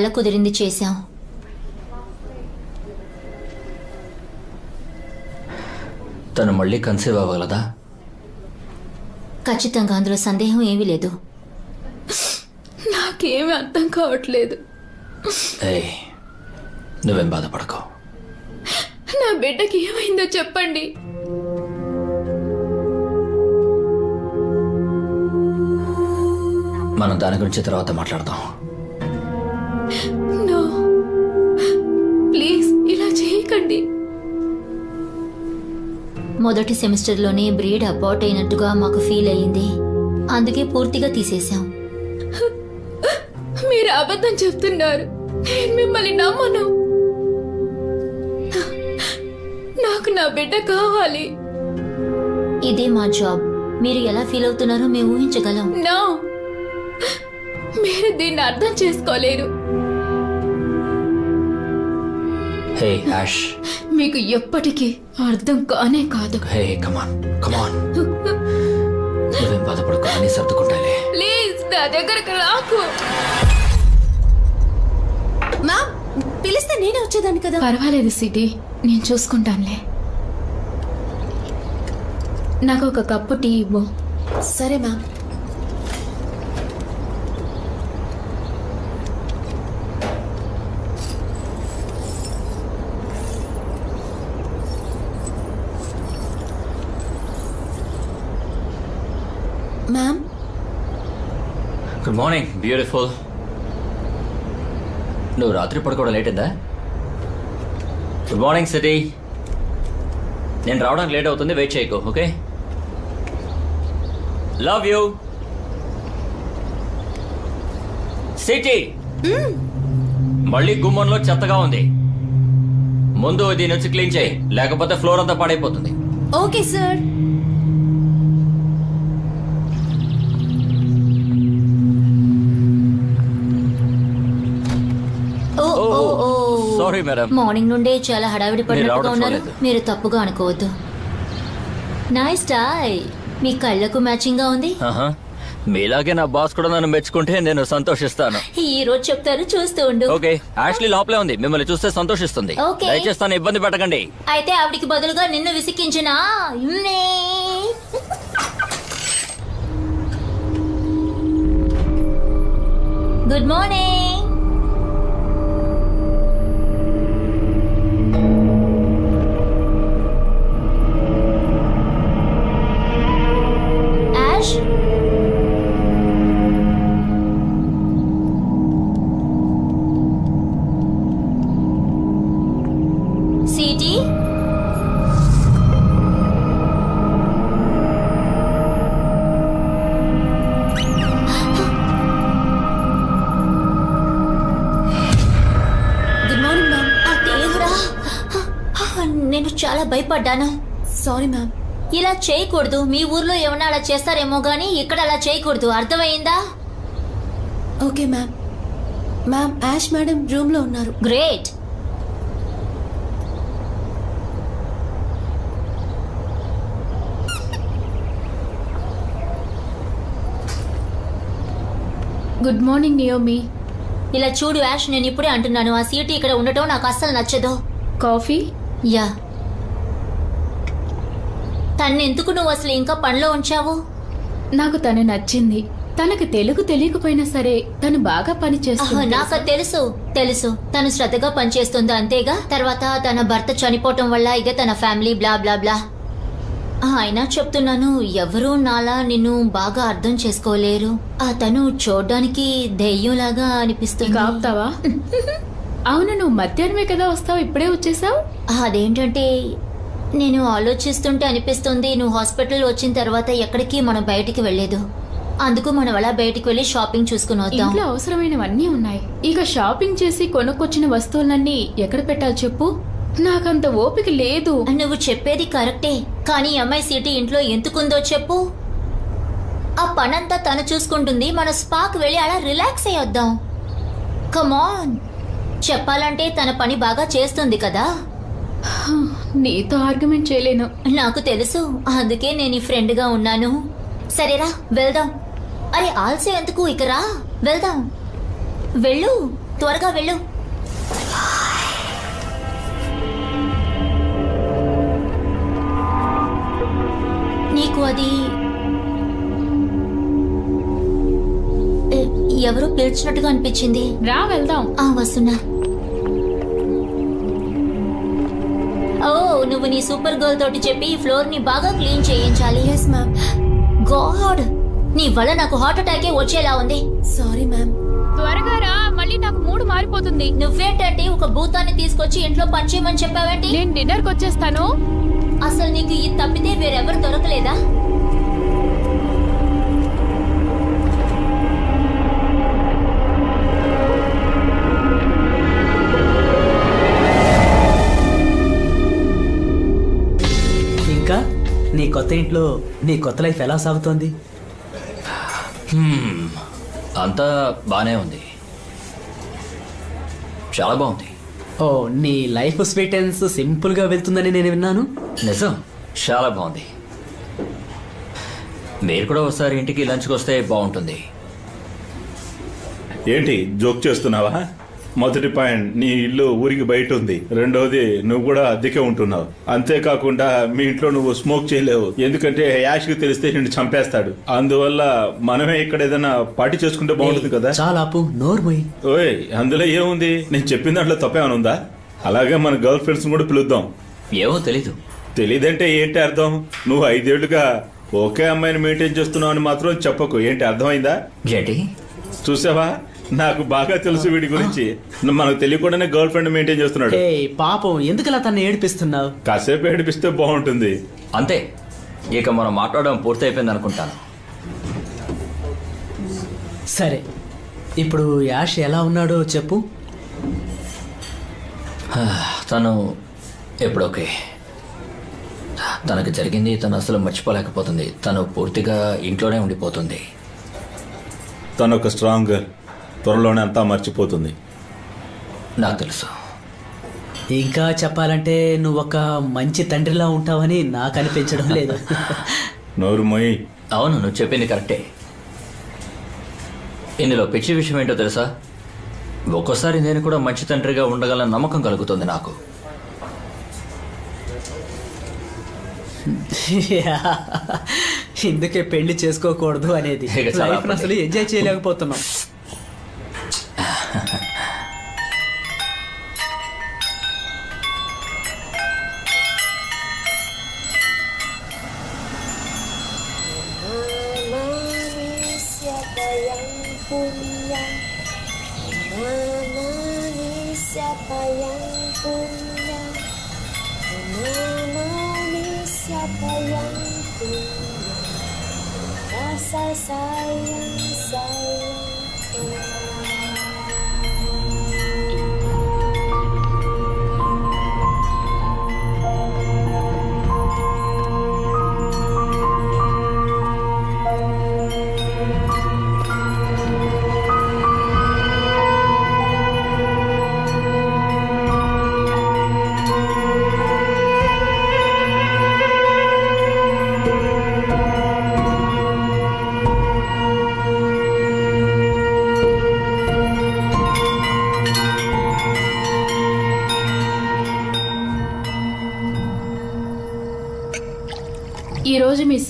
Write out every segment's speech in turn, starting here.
వల్ల కుదిరింది చేశాం. తను మళ్ళీ కన్సీవ్ అవ్వగలదా? ఖచ్చితంగా అందులో సందేహం ఏమీ లేదు. నాకేమీ అర్థం కావట్లేదు. ఏయ్ నువ్వేం బాధపడకు. నా బిడ్డకి ఏమైందో చెప్పండి. మనం దాని గురించి తర్వాత మాట్లాడదాం. మొదటి సెమిస్టర్లోనే బ్రీడ్ అబార్ట్ అయినట్టుగా మాకు ఫీల్ అయ్యింది. అందుకే పూర్తిగా తీసేశాం. మీరు అబద్ధం చెప్తున్నారు. నేను మిమ్మల్ని నమ్మను. నాకు నా బిడ్డ కావాలి. ఇదే మా జాబ్. మీరు ఎలా ఫీల్ అవుతున్నారో మేము ఊహించగలం. నో. మీరు దీన్ని అర్థం చేసుకోలేరు. హే యాష్ మీకు ఎప్పటికీ అర్థం కానే కాదు. హే కమాన్ కమాన్ నువ్వేం బాధపడకు అన్ని సర్దుకుంటాలే ప్లీజ్ నా దగ్గరకు రాకు. మ్యామ్ పిలిస్తే నేనే వచ్చేదాన్ని కదా? పర్వాలేదు సిటీ. నేను చూసుకుంటానులే. నాకు ఒక కప్పు టీ ఇవ్వు. సరే ma'am ma'am. Good morning beautiful నువ్వు రాత్రి పడుకోవడం లేట్ అయిందా? గుడ్ మార్నింగ్ సిటీ నేను రావడానికి లేట్ అవుతుంది వెయిట్ చేయకు ఓకే లవ్ యూ సిటీ మళ్ళీ గుమ్మంలో చెత్తగా ఉంది. ముందు దీని వచ్చి క్లీన్ చేయి లేకపోతే ఫ్లోర్ అంతా పాడైపోతుంది. Okay sir sorry madam morning నుండే చాలా హడావిడి పడినట్టుగా ఉన్నారు. మీరు తప్పుగా అనుకోవద్దు. నైస్ టై మీ కళ్ళకు మ్యాచింగ్గా ఉంది. మీలాగే నా బాస్ కూడా నన్ను మెచ్చుకుంటే నేను సంతోషిస్తాను. ఈ రోజు చెప్తారు చూస్తూ ఉండు. ఓకే యాష్లీ లోపలే ఉంది. మిమ్మల్ని చూస్తే సంతోషిస్తుంది. దయచేసి తను ఇబ్బంది పెట్టకండి. అయితే ఆవిడికి బదులుగా నిన్ను విసికించిన గుడ్ మార్నింగ్ భయపడ్డాను. సారీ మ్యామ్ ఇలా చేయకూడదు. మీ ఊర్లో ఏమన్నా అలా చేస్తారేమో గానీ ఇక్కడ అలా చేయకూడదు. అర్థమైందా? Okay ma'am ma'am Ash madam రూమ్లో ఉన్నారు. గ్రేట్ గుడ్ మార్నింగ్ నియోమి ఇలా చూడు యాష్ నేను ఇప్పుడే అంటున్నాను. ఆ సీటు ఇక్కడ ఉండటం నాకు అస్సలు నచ్చదు. కాఫీ యా తన్ని ఎందుకు నువ్వు అసలు ఇంకా పనిలో ఉంచావు? నాకు తను నచ్చింది. తనకు తెలుగు తెలియకపోయినా సరే తను బాగా పని ఆహా, చేస్తుంది నాకు తెలుసు? తెలుసు తను శ్రద్ధగా పనిచేస్తుంది అంతేగా? తర్వాత తన భర్త చనిపోవటం వల్ల ఇక తన ఫ్యామిలీ బ్లా బ్లా బ్లా. అయినా చెప్తున్నాను ఎవరూ నాలా నిన్ను బాగా అర్థం చేసుకోలేరు. అతను చూడ్డానికి దెయ్యంలాగా అనిపిస్తుంది. ఆపుతావా? అవును నువ్వు మధ్యాహ్నమే కదా వస్తావు ఇప్పుడే వచ్చేసావు? అదేంటంటే నేను ఆలోచిస్తుంటే అనిపిస్తుంది నువ్వు హాస్పిటల్ వచ్చిన తర్వాత ఎక్కడికి మనం బయటికి వెళ్ళలేదు. అందుకు మనం అలా బయటికి వెళ్ళి షాపింగ్ చూసుకుని వద్దాం. ఇంట్లో అవసరమైనవన్నీ ఉన్నాయి. ఇక షాపింగ్ చేసి కొనుక్కొచ్చిన వస్తువులన్నీ ఎక్కడ పెట్టాలి చెప్పు? నాకంత ఓపిక లేదు. నువ్వు చెప్పేది కరెక్టే కానీ అమ్మాయి సీటీ ఇంట్లో ఎందుకుందో చెప్పు. ఆ పనంతా తను చూసుకుంటుంది మన స్పాక్ వెళ్ళి అలా రిలాక్స్ అయ్యొద్దాం కమాన్ చెప్పాలంటే తన పని బాగా చేస్తుంది కదా. నీతో ఆర్గ్యుమెంట్ చేయలేను. నాకు తెలుసు. అందుకే నేను ఈ ఫ్రెండ్గా ఉన్నాను. సరేరా వెళ్దాం. అరే ఆల్సే ఎందుకు? ఇక రా. వెళ్దాం. వెళ్ళు. త్వరగా వెళ్ళు. నీకు అది ఎవరో పిలిచినట్టుగా అనిపించింది. రా వెళ్దాం. ఆ వస్తున్నా. నువ్వు నీ సూపర్ గర్ల్ తోటి చెప్పి ఈ ఫ్లోర్ని బాగా క్లీన్ చేయించాలి. Yes ma'am God! నీ వల్ల నాకు హార్ట్ అటాకే వచ్చేలా ఉంది. సారీ మ్యామ్ త్వరగా రా మళ్ళీ నాకు మూడు మారిపోతుంది. నువ్వేంటంటే ఒక భూతాన్ని తీసుకొచ్చి ఇంట్లో పనిచేయమని చెప్పావేంటి? నేను డిన్నర్కి వచ్చేస్తాను అసలు నీకు ఇది తప్పితే వేరెవరు దొరకలేదా? నీ కొత్త ఇంట్లో నీ కొత్త లైఫ్ ఎలా సాగుతోంది? హ్మ్. అంతా బానే ఉంది. చాలా బాగుంది. ఓ నీ లైఫ్ స్వీటెన్స్ సింపుల్గా వెళ్తుందని నేను విన్నాను. నిజం. చాలా బాగుంది. మీరు కూడా ఒకసారి ఇంటికి లంచ్కి వస్తే బాగుంటుంది. ఏంటి జోక్ చేస్తున్నావా? మొదటి పాయింట్ నీ ఇల్లు ఊరికి బయట ఉంది. రెండవది నువ్వు కూడా అద్దెకే ఉంటున్నావు. అంతేకాకుండా మీ ఇంట్లో నువ్వు స్మోక్ చేయలేవు. ఎందుకంటే యాష్కి తెలిస్తే నిన్ను చంపేస్తాడు. అందువల్ల మనమే ఇక్కడ ఏదైనా పార్టీ చేసుకుంటే బాగుంటుంది కదా? చాలా నోర్మోయ్ ఓయ్ అందులో ఏముంది? నేను చెప్పిన దాంట్లో తప్పేమైనా ఉందా? అలాగే మన గర్ల్ ఫ్రెండ్స్ కూడా పిలుద్దాం. ఏమో తెలీదు. తెలీదంటే ఏంటి అర్థం? నువ్వు ఐదేళ్ళుగా ఒకే అమ్మాయిని మెయింటైన్ చేస్తున్నావు అని మాత్రం చెప్పకు. ఏంటి అర్థమైందా? ఏంటి? చూసావా? నాకు బాగా తెలుసు వీడి గురించి. మనకు తెలియకుండానే గర్ల్ ఫ్రెండ్ మెయింటైన్ చేస్తున్నాడు. పాపం ఎందుకలా తను ఏడిపిస్తున్నావు? కాసేపు ఏడిపిస్తే బాగుంటుంది. అంతే. ఇక మనం మాట్లాడడం పూర్తయిపోయింది అనుకుంటాను. సరే. ఇప్పుడు యాష్ ఎలా ఉన్నాడో చెప్పు. తను ఎప్పుడు ఓకే. తనకు జరిగింది తను అసలు మర్చిపోలేకపోతుంది. తను పూర్తిగా ఇంట్లోనే ఉండిపోతుంది. తను ఒక స్ట్రాంగ్ గర్ల్ త్వరలోనే అంతా మర్చిపోతుంది. నాకు తెలుసు. ఇంకా చెప్పాలంటే నువ్వు ఒక మంచి తండ్రిలా ఉంటావని నాకు అనిపించడం లేదు. నోరు మొయ్యి అవును నువ్వు చెప్పింది కరెక్టే. ఇందులో పిచ్చి విషయం ఏంటో తెలుసా? ఒక్కోసారి నేను కూడా మంచి తండ్రిగా ఉండగల నమ్మకం కలుగుతుంది నాకు. ఇందుకే పెళ్ళి చేసుకోకూడదు అనేది. అసలు ఎంజాయ్ చేయలేకపోతున్నాం. ha ha ha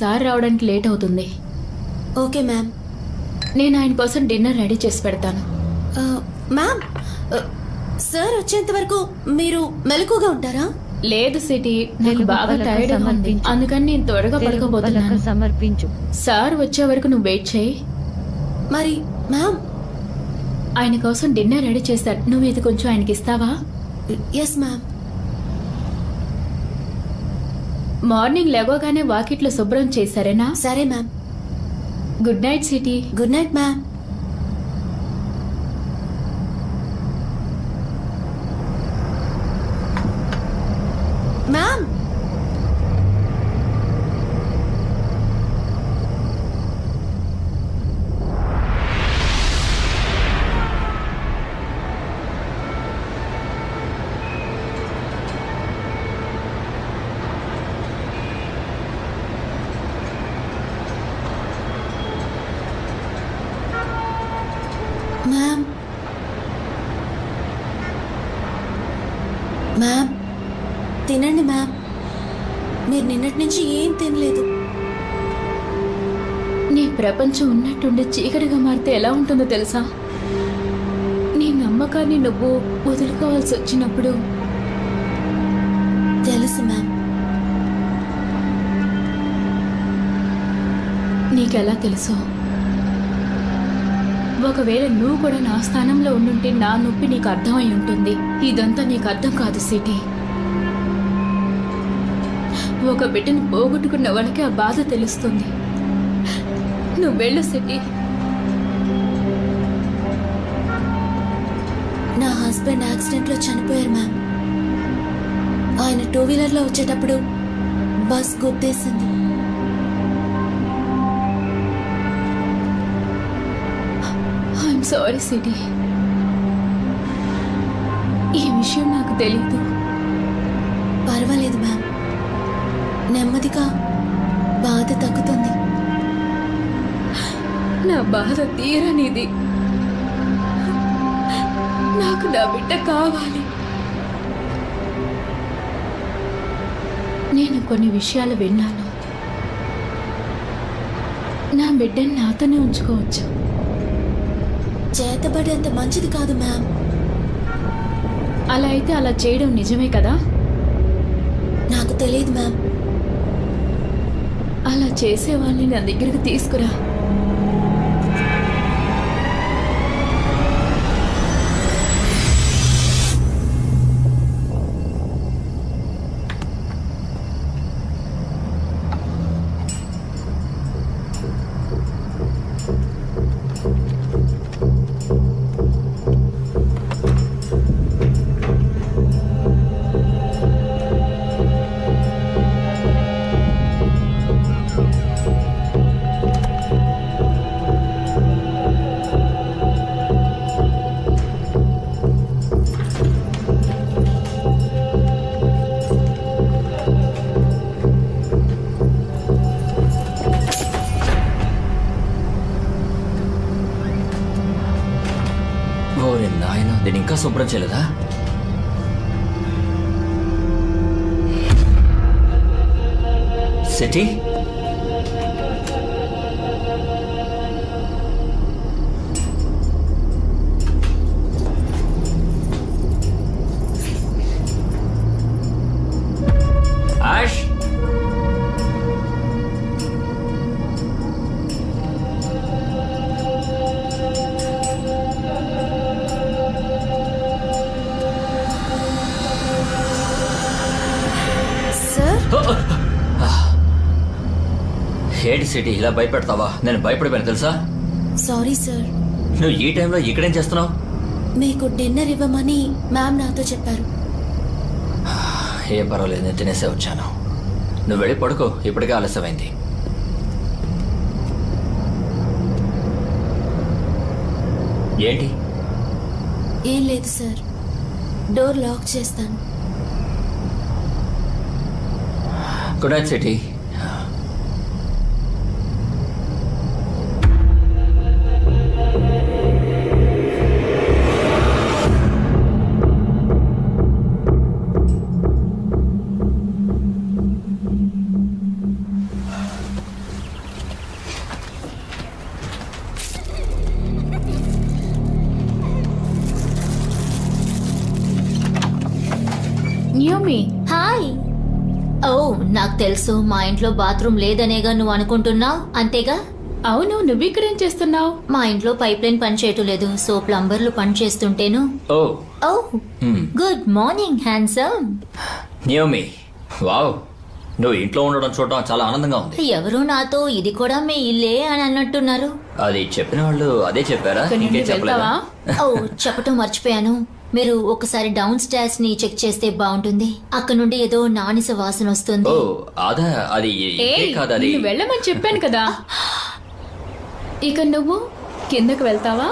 సార్ రావడానికి లేట్ అవుతుంది. Okay ma'am. నేను ఆయన కోసం డిన్నర్ రెడీ చేసి పెడతాను. ఆ, మ్యామ్ సార్ వచ్చేంత వరకు మీరు మెలకుగా ఉంటారా? లేదు సిటీ నాకు తెలుగు బాగా టైర్డ్ ఉంది. అందుకని నేను త్వరగా పడుకోబోతున్నాను. సమర్పించు. సార్ వచ్చే వరకు నువ్వు వెయిట్ చేయి. మరి మ్యామ్? ఆయన కోసం డిన్నర్ రెడీ చేశాడు నువ్వు ఇది కొంచెం ఆయనకి ఇస్తావా? Yes ma'am. మార్నింగ్ లేవగానే వాకిట్లో శుభ్రం చేశారేనా? సరే ma'am. Good night Siti good night ma'am ma'am. ఉన్నట్టుండి చీకటిగా మారితే ఎలా ఉంటుందో తెలుసా? నీ నమ్మకాన్ని నువ్వు వదులుకోవాల్సి వచ్చినప్పుడు. తెలుసు మ్యామ్ నీకెలా తెలుసు? ఒకవేళ నువ్వు కూడా నా స్థానంలో ఉండుంటే నా నొప్పి నీకు అర్థమై ఉంటుంది. ఇదంతా నీకు అర్థం కాదు సిటీ. ఒక బిడ్డను పోగొట్టుకున్న వాళ్ళకి ఆ బాధ తెలుస్తుంది. నువ్వు వెళ్ళు సిటీ. నా హస్బెండ్ యాక్సిడెంట్లో చనిపోయారు మ్యామ్. ఆయన టూ వీలర్లో వచ్చేటప్పుడు బస్ గుద్దేసింది. I'm sorry Siti. ఈ విషయం నాకు తెలీదు. పర్వాలేదు మ్యామ్. నెమ్మదిగా నా బాధ తీరనిది. నాకు నా బిడ్డ కావాలి. నేను కొన్ని విషయాలు విన్నాను. నా బిడ్డని నాతోనే ఉంచుకోవచ్చు. చేతబడేంత మంచిది కాదు మ్యామ్. అలా అయితే అలా చేయడం నిజమే కదా? నాకు తెలియదు మ్యామ్. అలా చేసే వాళ్ళని నా దగ్గరికి తీసుకురా. దీన్ని చేయలేదా? సిటీ ఇలా భయపెడతావా? నేను భయపడిపోయాను తెలుసా? సారీ సార్ నువ్వు ఈ టైంలో ఇక్కడేం చేస్తున్నావు? మీకు డిన్నర్ ఇవ్వమని మ్యామ్ నాతో చెప్పారు. ఏం పర్వాలేదు నేను తినేసే వచ్చాను. నువ్వు వెళ్ళి పడుకో ఇప్పటికే ఆలస్యమైంది. ఏంటి? ఏం లేదు సార్ డోర్ లాక్ చేస్తాను. గుడ్ నైట్ సిటీ ఇంట్లో బాత్రూమ్ లేదనేగా నువ్వు అనుకుంటున్నావు? అంతేగా? అవును నువ్వు ఇక్కడేం చేస్తున్నావు? మా ఇంట్లో పైప్ లైన్ పనిచేయటం లేదు సో ప్లంబర్లు పని చేస్తుంటేను. ఓ. ఓ. Good morning handsome. Naomi. Wow. నువ్వు ఇంట్లో ఉండడం చూడడం చాలా ఆనందంగా ఉంది. ఎవరు నాతో ఇది కూడా మీ ఇల్లే అని అన్నట్టున్నారు. అది చెప్పిన వాళ్ళు అదే చెప్పారా? ఇంకేం చెప్పలేదా? ఓ చెప్పటం మర్చిపోయాను. మీరు ఒకసారి డౌన్ స్టార్స్ని చెక్ చేస్తే బాగుంటుంది. అక్కడ నుండి ఏదో నానిస వాసన వస్తుంది. ఓ అదా అది ఏ ఇదే కాదు అది నిన్ను వెళ్ళమని చెప్పాను కదా. ఇక నువ్వు కిందకు వెళ్తావా?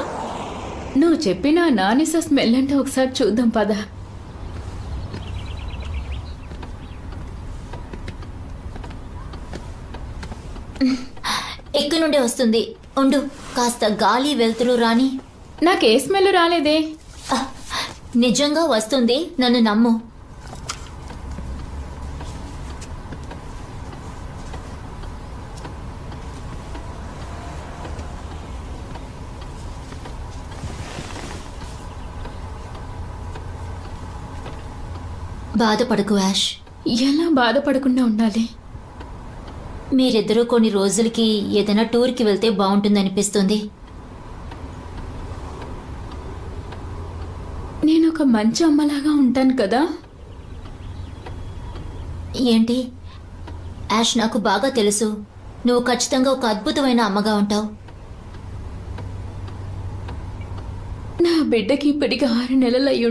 నువ్వు చెప్పిన నానిస స్మెల్ అంటే ఒకసారి చూద్దాం పద. ఎక్కడి నుండి వస్తుంది? ఉండు కాస్త గాలి వెళ్తురు రాని. నాకు ఏ స్మెల్ రాలేదే? నిజంగా వస్తుంది. నన్ను నమ్ము. బాధపడకు యాష్. ఎలా బాధపడకుండా ఉండాలి? మీరిద్దరూ కొన్ని రోజులకి ఏదైనా టూర్కి వెళ్తే బాగుంటుంది అనిపిస్తుంది నేను ఒక మంచి అమ్మలాగా ఉంటాను కదా? ఏంటి? యాష్ నాకు బాగా తెలుసు. నువ్వు ఖచ్చితంగా ఒక అద్భుతమైన అమ్మగా ఉంటావు. నా బిడ్డకి ఇప్పటికి ఆరు నెలలు అయి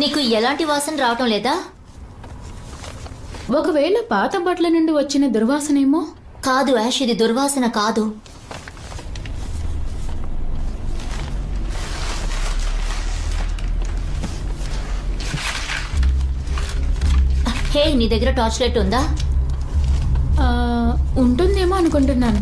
నీకు ఎలాంటి వాసన రావటం లేదా? ఒకవేళ పాత బట్టల నుండి వచ్చిన దుర్వాసనేమో? కాదు యాష్ ఇది దుర్వాసన కాదు. హే నీ దగ్గర టార్చ్ లైట్ ఉందా? ఉంటుందేమో అనుకుంటున్నాను.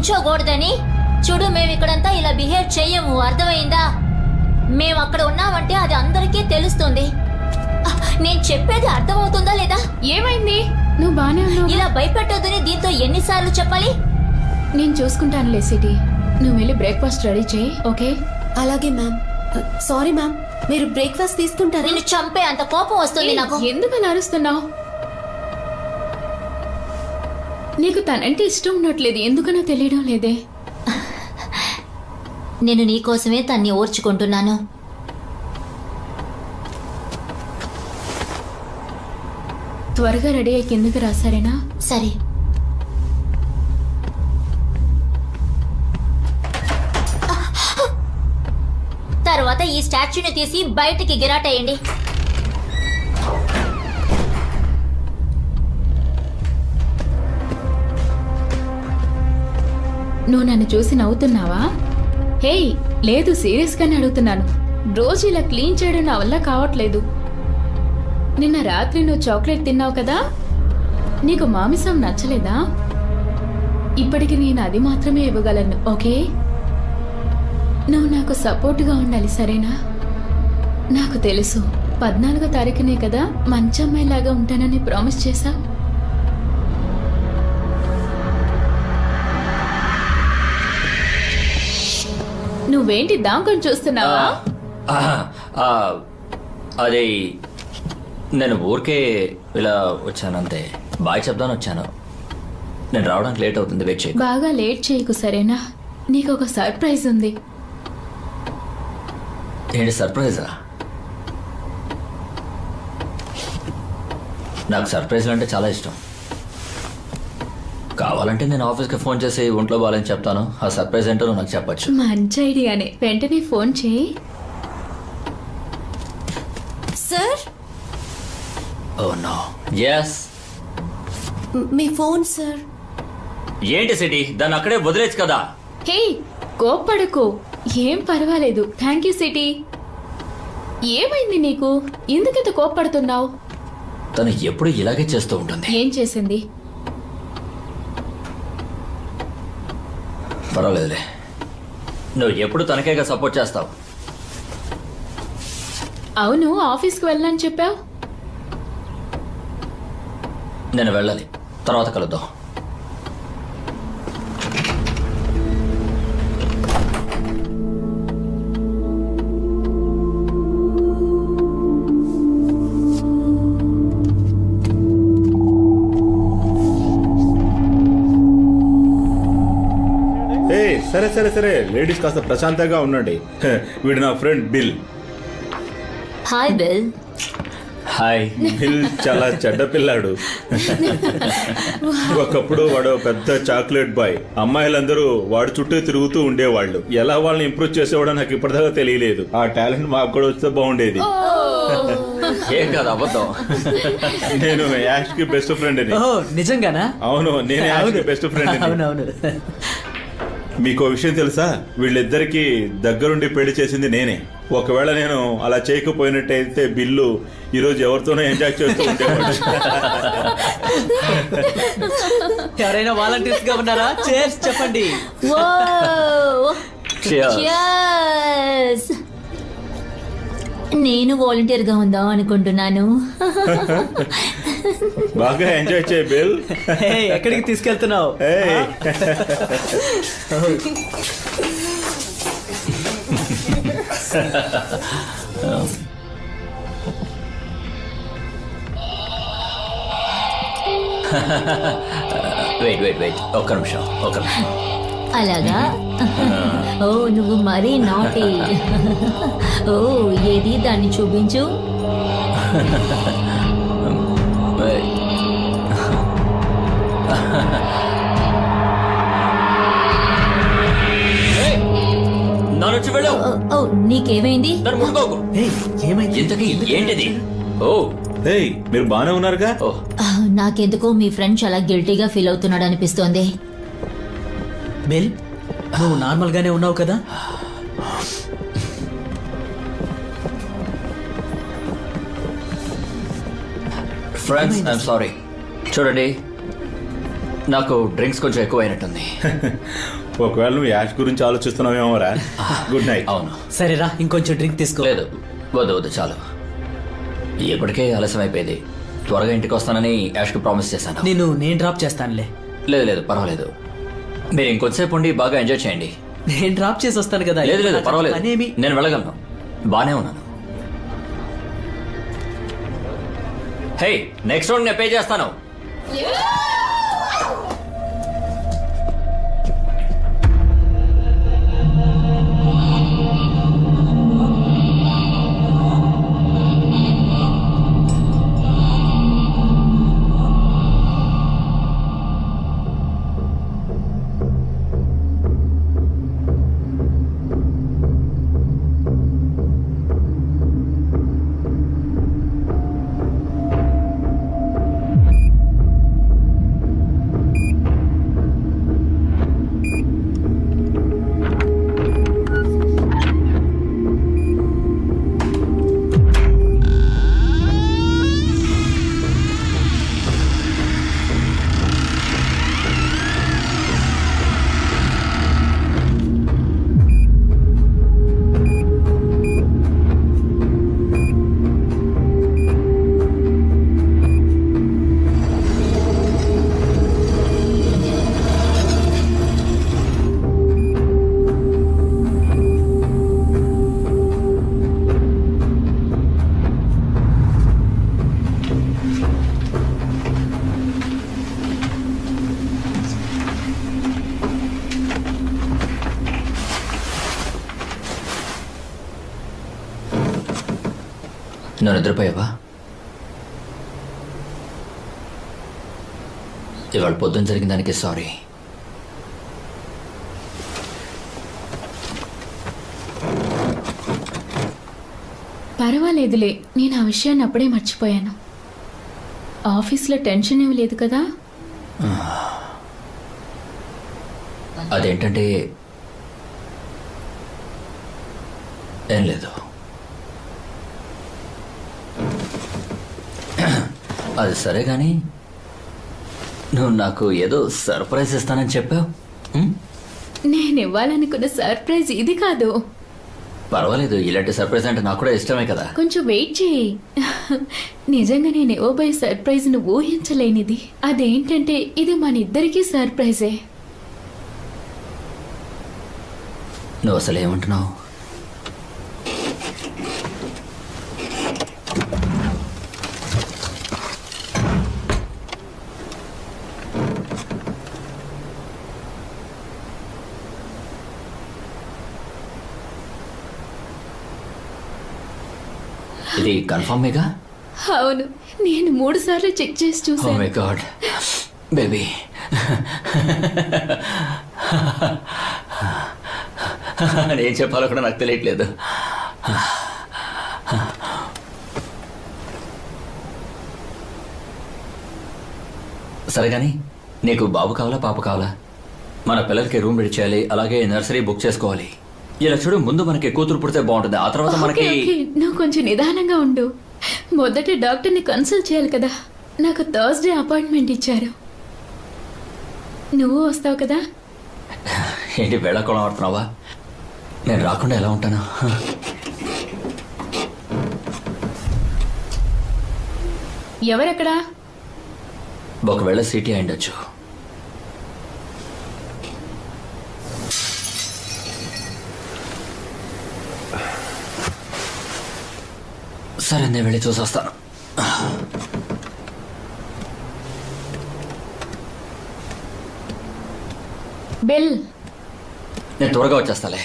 నుంచోకూడదని చూడు మేము ఇక్కడంతా ఇలా బిహేవ్ చెయ్యము. అర్థమైందా? మేము అక్కడ ఉన్నామంటే అది అందరికీ తెలుస్తుంది. నేను చెప్పేది అర్థమవుతుందా లేదా? ఏమైంది? నువ్వు బానే ఉన్నావు. ఇలా భయపెట్టొద్దని దీంతో ఎన్నిసార్లు చెప్పాలి? నేను చూసుకుంటానులే సిటీ. నువ్వు వెళ్ళి బ్రేక్ఫాస్ట్ రెడీ చేయి ఓకే? అలాగే మ్యామ్. Sorry ma'am. మీరు బ్రేక్ఫాస్ట్ తీసుకుంటారా? నిన్ను చంపే అంత కోపం వస్తుంది నాకు. ఎందుకు అలా అరుస్తున్నావు నీకు తనంటే ఇష్టం ఉండట్లేదు ఎందుకనో తెలియడం లేదే. నేను నీకోసమే తన్ని ఓర్చుకుంటున్నాను. త్వరగా రెడీ అయ్యి కిందకి రా సరేనా? సరే. తర్వాత ఈ స్టాచ్యూని తీసి బయటికి గిరాటేయండి. నువ్వు నన్ను చూసి నవ్వుతున్నావా? హేయ్ లేదు సీరియస్గానే అడుగుతున్నాను. రోజు ఇలా క్లీన్ చేయడం నా వల్ల కావట్లేదు. నిన్న రాత్రి నువ్వు చాక్లెట్ తిన్నావు కదా? నీకు మాంసం నచ్చలేదా? ఇప్పటికి నేను అది మాత్రమే ఇవ్వగలను ఓకే? నువ్వు నాకు సపోర్ట్గా ఉండాలి సరేనా? నాకు తెలుసు పద్నాలుగో తారీఖునే కదా మంచి అమ్మాయిలాగా ఉంటానని ప్రామిస్ చేశా నువ్వేంటి దాంకొని చూస్తున్నావా? అది నేను ఊరికే ఇలా వచ్చాను అంతే. బాయ్ చెప్దాను వచ్చాను. నేను రావడానికి లేట్ అవుతుంది వెయిట్ చేయి బాగా లేట్ చేయకు సరేనా? నీకు ఒక సర్ప్రైజ్ ఉంది. ఏంటి సర్ప్రైజా? నాకు సర్ప్రైజ్లు అంటే చాలా ఇష్టం. కావాలంటే నేను ఆఫీస్కి ఫోన్ చేసి ఒంట్లో బాగాలని చెప్తాను. ఆ సర్ప్రైజ్ ఏంటో నువ్వు నాకు చెప్పచ్చు. మంచి ఐడియానే. వెంటనే ఫోన్ చేయి. సార్? Oh no. ఎస్ మీ ఫోన్ సార్. ఏంటి సిటీ? దాన్ని అక్కడే వదిలేచ్చు కదా. హే కోప్పడకు. ఏం పర్వాలేదు. Thank you Siti. ఏమైంది నీకు? ఎందుకంత కోప్పడుతున్నావు? తను ఎప్పుడు ఇలాగే చేస్తూ ఉంటుంది. ఏం చేసింది? పర్వాలేదులే. నువ్వు ఎప్పుడు తనకేగా సపోర్ట్ చేస్తావు? అవును ఆఫీస్కి వెళ్ళని చెప్పావు? నేను వెళ్ళాలి. తర్వాత కలుద్దాం. సరే సరే సరే. లేడీస్ కాస్త ప్రశాంతంగా ఉండండి. వీడు నా friend Bill. Hi Bill. Hi. Bill చాలా చెడ్డ పిల్లాడు. ఒకప్పుడు వాడు పెద్ద చాక్లెట్ బాయ్. అమ్మాయిలందరూ వాడు చుట్టూ తిరుగుతూ ఉండేవాళ్ళు. ఎలా వాళ్ళని ఇంప్రూవ్ చేసేవాడో నాకు ఇప్పటిదాకా తెలియలేదు. ఆ టాలెంట్ మాకు కూడా వస్తే బాగుండేది. ఏం కాదు అబద్ధం. నేను యాష్కి బెస్ట్ ఫ్రెండ్ నిజంగానా? అవును నేను యాష్కి బెస్ట్ ఫ్రెండ్ అవునవును. మీకు విషయం తెలుసా? వీళ్ళిద్దరికి దగ్గరుండి పెళ్ళి చేసింది నేనే. ఒకవేళ నేను అలా చేయకపోయినట్టయితే బిల్లు ఈరోజు ఎవరితోనో ఎంజాయ్ చేస్తూ ఉండేవాడు ఎవరైనా వాలంటీర్స్గా ఉన్నారా? చేర్స్ చెప్పండి. నేను వాలంటీర్గా ఉందాం అనుకుంటున్నాను. బాగా ఎంజాయ్ చేయ బిల్. ఎక్కడికి తీసుకెళ్తున్నావు. వెయిట్ వెయిట్ వెయిట్ ఒక్క నిమిషం ఒక్క నిమిషం. అలాగా? ఓ నువ్వు మరీ నాటి ఓ ఏది దాన్ని చూపించు? ఓ, నీకేమైంది? ఇంతకీ ఏంటిది? ఓ. ఏయ్ మీరు బానే ఉన్నారుగా? ఓ. ఆ, నాకెందుకో మీ ఫ్రెండ్ చాలా గిల్టీగా ఫీల్ అవుతున్నాడు అనిపిస్తోంది బెల్ నువ్వు నార్మల్ గానే ఉన్నావు కదా? ఫ్రెండ్స్ ఐఎమ్ సారీ చూడండి నాకు డ్రింక్స్ కొంచెం ఎక్కువ అయినట్టుంది ఒకవేళ నువ్వు యాష్ గురించి ఆలోచిస్తున్నావేమోరా? గుడ్ నైట్ అవును. సరేరా ఇంకొంచెం డ్రింక్ తీసుకో. లేదు వద్దు వద్దు చాలు. ఇప్పటికే ఆలస్యం అయిపోయింది త్వరగా ఇంటికి వస్తానని యాష్కి ప్రామిస్ చేశాను. నేను నేను డ్రాప్ చేస్తానులే. లేదు లేదు పర్వాలేదు. మీరు ఇంకొంతసేపు ఉండి బాగా ఎంజాయ్ చేయండి. నేను డ్రాప్ చేసి వస్తాను కదా. లేదు లేదు పర్వాలేదు. పనేమి? నేను వెళ్ళగలను. బానే ఉన్నాను. హే నెక్స్ట్ రౌండ్ నేను పే చేస్తాను. నిద్రపోయావా? ఇవాళ పొద్దున జరిగిన దానికి సారీ. పర్వాలేదులే నేను ఆ విషయాన్ని అప్పుడే మర్చిపోయాను. ఆఫీస్లో టెన్షన్ ఏమి లేదు కదా? అదేంటంటే ఏం లేదు అది సరే కానీ నువ్వు నాకు ఏదో సర్ప్రైజ్ ఇస్తానని చెప్పావు? నేను ఇవ్వాలనుకున్న సర్ప్రైజ్ ఇది కాదు. పర్వాలేదు ఇలాంటి సర్ప్రైజ్ అంటే నాకు కూడా ఇష్టమే కదా. కొంచెం వెయిట్ చేయి. నిజంగా నేను ఇవ్వబోయే సర్ప్రైజ్ను ఊహించలేనిది. అదేంటంటే ఇది మన ఇద్దరికీ సర్ప్రైజే. నువ్వు అసలు ఏమంటున్నావు? ఇది కన్ఫర్మేగా అవును నేను మూడు సార్లు చెక్ చేసి చూసాను మై గాడ్ బేబీ ఏం చెప్పాలో కూడా నాకు తెలియట్లేదు. సరే కానీ నీకు బాబు కావాలా పాప కావాలా? మన పిల్లలకి రూమ్ రెడీ చేయాలి అలాగే నర్సరీ బుక్ చేసుకోవాలి. ఇలా చూడు ముందు మనకి కూతురు పుడితే బాగుంటుంది. ఆ తర్వాత మనకి ఓకే. నువ్వు కొంచెం నిదానంగా ఉండు. మొదట డాక్టర్ని కన్సల్ట్ చేయాలి కదా. నాకు థర్స్డే అపాయింట్మెంట్ ఇచ్చారు. నువ్వు వస్తావు కదా? ఏంటి వేళాకోళం ఆడుతున్నావా? నేను రాకుండా ఎలా ఉంటాను? ఎవరెక్కడా? ఒకవేళ సిటీ అయిండొచ్చు సరే నేను వెళ్ళి చూసి వస్తాను బెల్. నేను త్వరగా వచ్చేస్తాలే.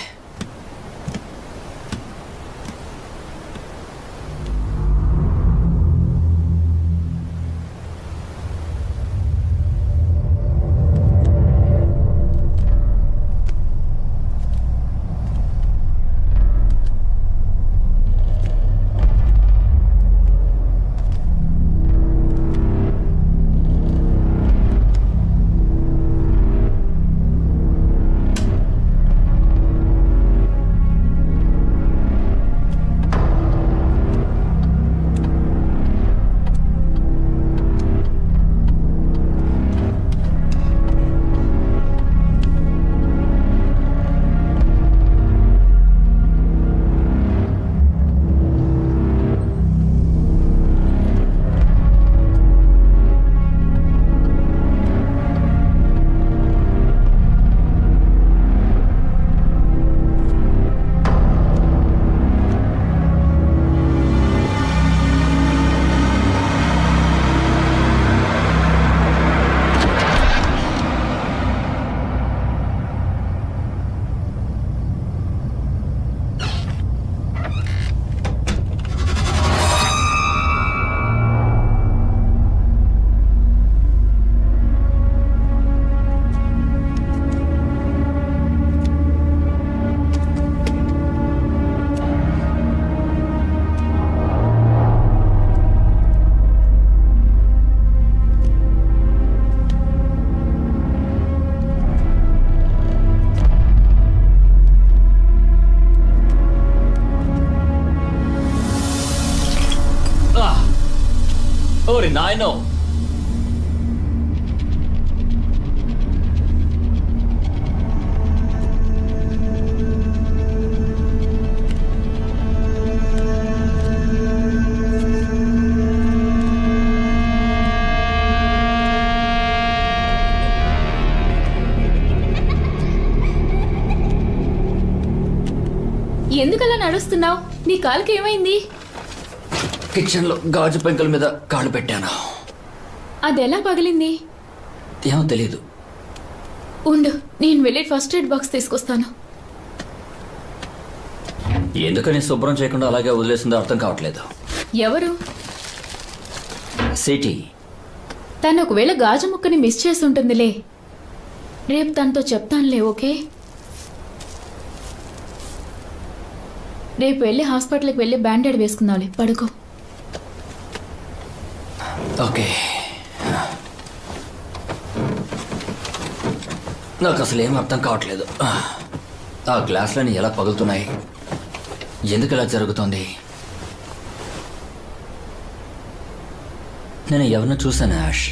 నీ కాలుకి ఏమైంది? కిచెన్లో గాజు పెంకుల మీద కాళ్ళు పెట్టాను. అది ఎలా పగిలింది? ఏమో తెలీదు. ఉండు నేను వెళ్ళి ఫస్ట్ ఎయిడ్ బాక్స్ తీసుకొస్తాను. ఎందుకని శుభ్రం చేయకుండా అలాగే వదిలేసిందో అర్థం కావట్లేదు. ఎవరు? సిటీ. తను ఒకవేళ గాజు ముక్కని మిస్ చేసి ఉంటుందిలే. రేపు తనతో చెప్తానులే ఓకే? రేపు వెళ్ళి హాస్పిటల్కి వెళ్ళి బ్యాండేడ్ వేసుకుందాంలే. పడుకో. ఓకే. నాకు అసలు ఏం అర్థం కావట్లేదు. ఆ గ్లాసులని ఎలా పగులుతున్నాయి? ఎందుకు ఇలా జరుగుతోంది? నేను ఎవరినో చూశాను యాష్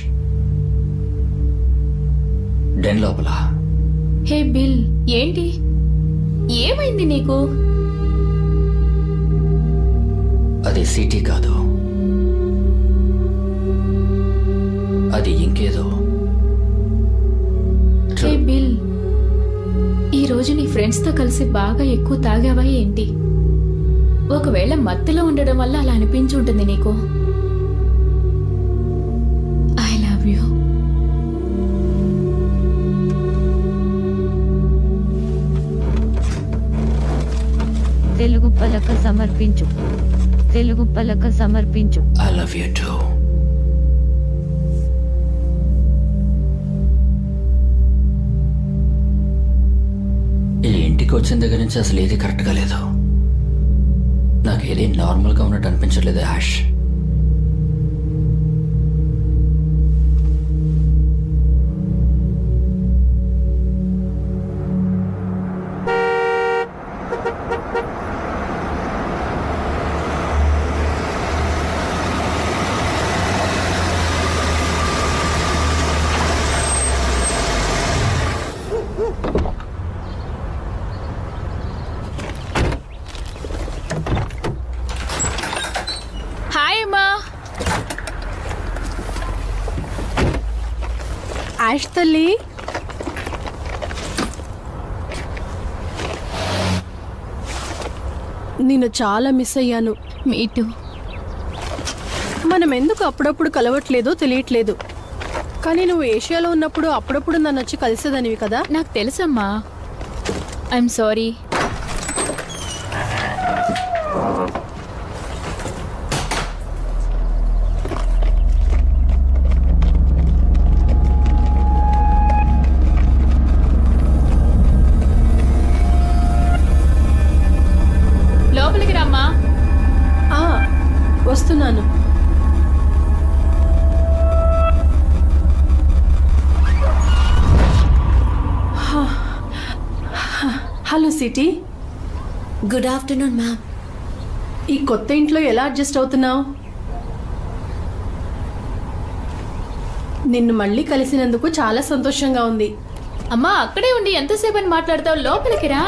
డెన్ లోపల. హే బిల్ ఏంటి? ఏమైంది నీకు? అది సిటీ కాదు. అది ఇంకేదో. బిల్ ఈ రోజు నీ ఫ్రెండ్స్తో కలిసి బాగా ఎక్కువ తాగావా ఏంటి? ఒకవేళ మత్తులో ఉండడం వల్ల అలా అనిపించి ఉంటుంది నీకు. I love you. తెలుగు పలక సమర్పించు. తెలుగు పలక సమర్పించు. ఐ లవ్ యూ టూ ఈ ఇంటికి వచ్చిన దగ్గర నుంచి అసలు ఏది కరెక్ట్గా లేదు. నాకు ఏది నార్మల్గా ఉన్నట్టు అనిపించట్లేదు హ్యాష్ చాలా మిస్ అయ్యాను. మీటు. మనం ఎందుకు అప్పుడప్పుడు కలవట్లేదో తెలియట్లేదు. కానీ నువ్వు ఏషియాలో ఉన్నప్పుడు అప్పుడప్పుడు నన్ను వచ్చి కలిసేదానివి కదా? నాకు తెలుసమ్మా. I'm sorry Siti? Good afternoon ma'am ఈ కొత్త ఇంట్లో ఎలా అడ్జస్ట్ అవుతున్నావు? నిన్ను మళ్ళీ కలిసినందుకు చాలా సంతోషంగా ఉంది. అమ్మా అక్కడే ఉండి ఎంతసేపు అని మాట్లాడతావు? లోపలికి రా.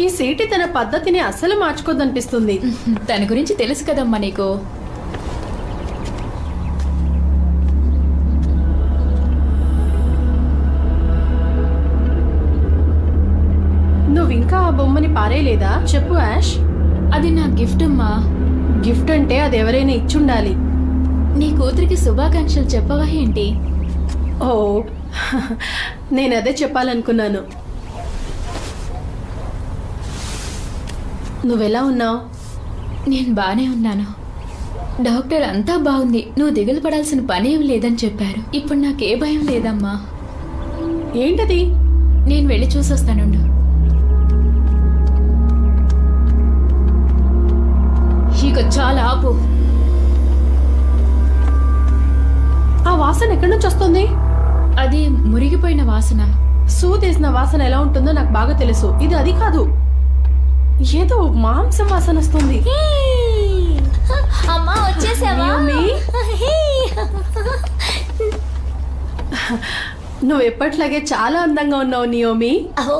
ఈ సీటి తన పద్ధతిని అస్సలు మార్చుకోదనిపిస్తుంది. తన గురించి తెలుసు కదమ్మా నీకు. పారేయలేదా చెప్పు యాష్. అది నా గిఫ్ట్ అమ్మా. గిఫ్ట్ అంటే అది ఎవరైనా ఇచ్చుండాలి. నీ కూతురికి శుభాకాంక్షలు చెప్పవా ఏంటి? ఓ నేను అదే చెప్పాలనుకున్నాను. నువ్వెలా ఉన్నావు? నేను బానే ఉన్నాను. డాక్టర్ అంతా బాగుంది. నువ్వు దిగులు పడాల్సిన పని ఏం లేదని చెప్పారు. ఇప్పుడు నాకే భయం లేదమ్మా. ఏంటది? నేను వెళ్ళి చూసొస్తానుండు. చాలా ఆపు. ఆ వాసన ఎక్కడి నుంచి వస్తుంది? అది మురిగిపోయిన వాసన. సూదేసిన వాసన ఎలా ఉంటుందో నాకు బాగా తెలుసు. ఇది అది కాదు. ఏదో మాంసం వాసన వస్తుంది. అమ్మా వచ్చేసావా? నువ్వు ఎప్పట్లాగే చాలా అందంగా ఉన్నావు నియోమి. ఓ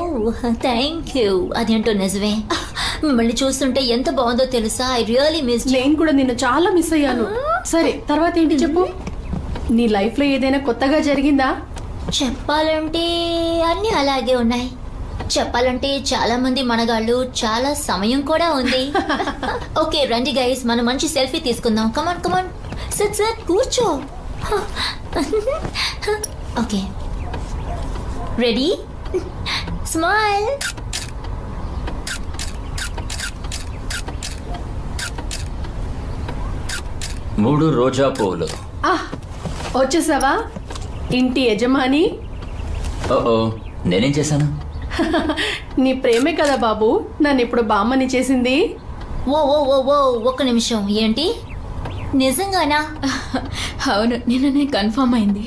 థ్యాంక్ యూ అదేంటో నిజమే. మిమ్మల్ని చూస్తుంటే ఎంత బాగుందో తెలుసా? ఐ రియలీ మిస్ నేను కూడా నిన్ను చాలా మిస్ అయ్యాను. సరే తర్వాత ఏంటి చెప్పు? నీ లైఫ్లో ఏదైనా కొత్తగా జరిగిందా? చెప్పాలంటే అన్ని అలాగే ఉన్నాయి. చెప్పాలంటే చాలా మంది మనగాళ్ళు చాలా సమయం కూడా ఉంది. ఓకే రండి గైస్ మనం మంచి సెల్ఫీ తీసుకుందాం. కమాన్ కమాన్ సత్ సత్ కూర్చో. ఓకే. రెడీ స్మైల్ మూడు రోజా పువ్వులు. ఆహ్ వచ్చేసావా? ఇంటి యజమాని? ఓ ఓ నేనేం చేశాను? నీ ప్రేమే కదా బాబు నన్ను ఇప్పుడు బామ్మని చేసింది. ఓ ఓ ఓ ఓ ఒక్క నిమిషం ఏంటి? నిజంగానా? అవును నిన్ననే కన్ఫర్మ్ అయింది.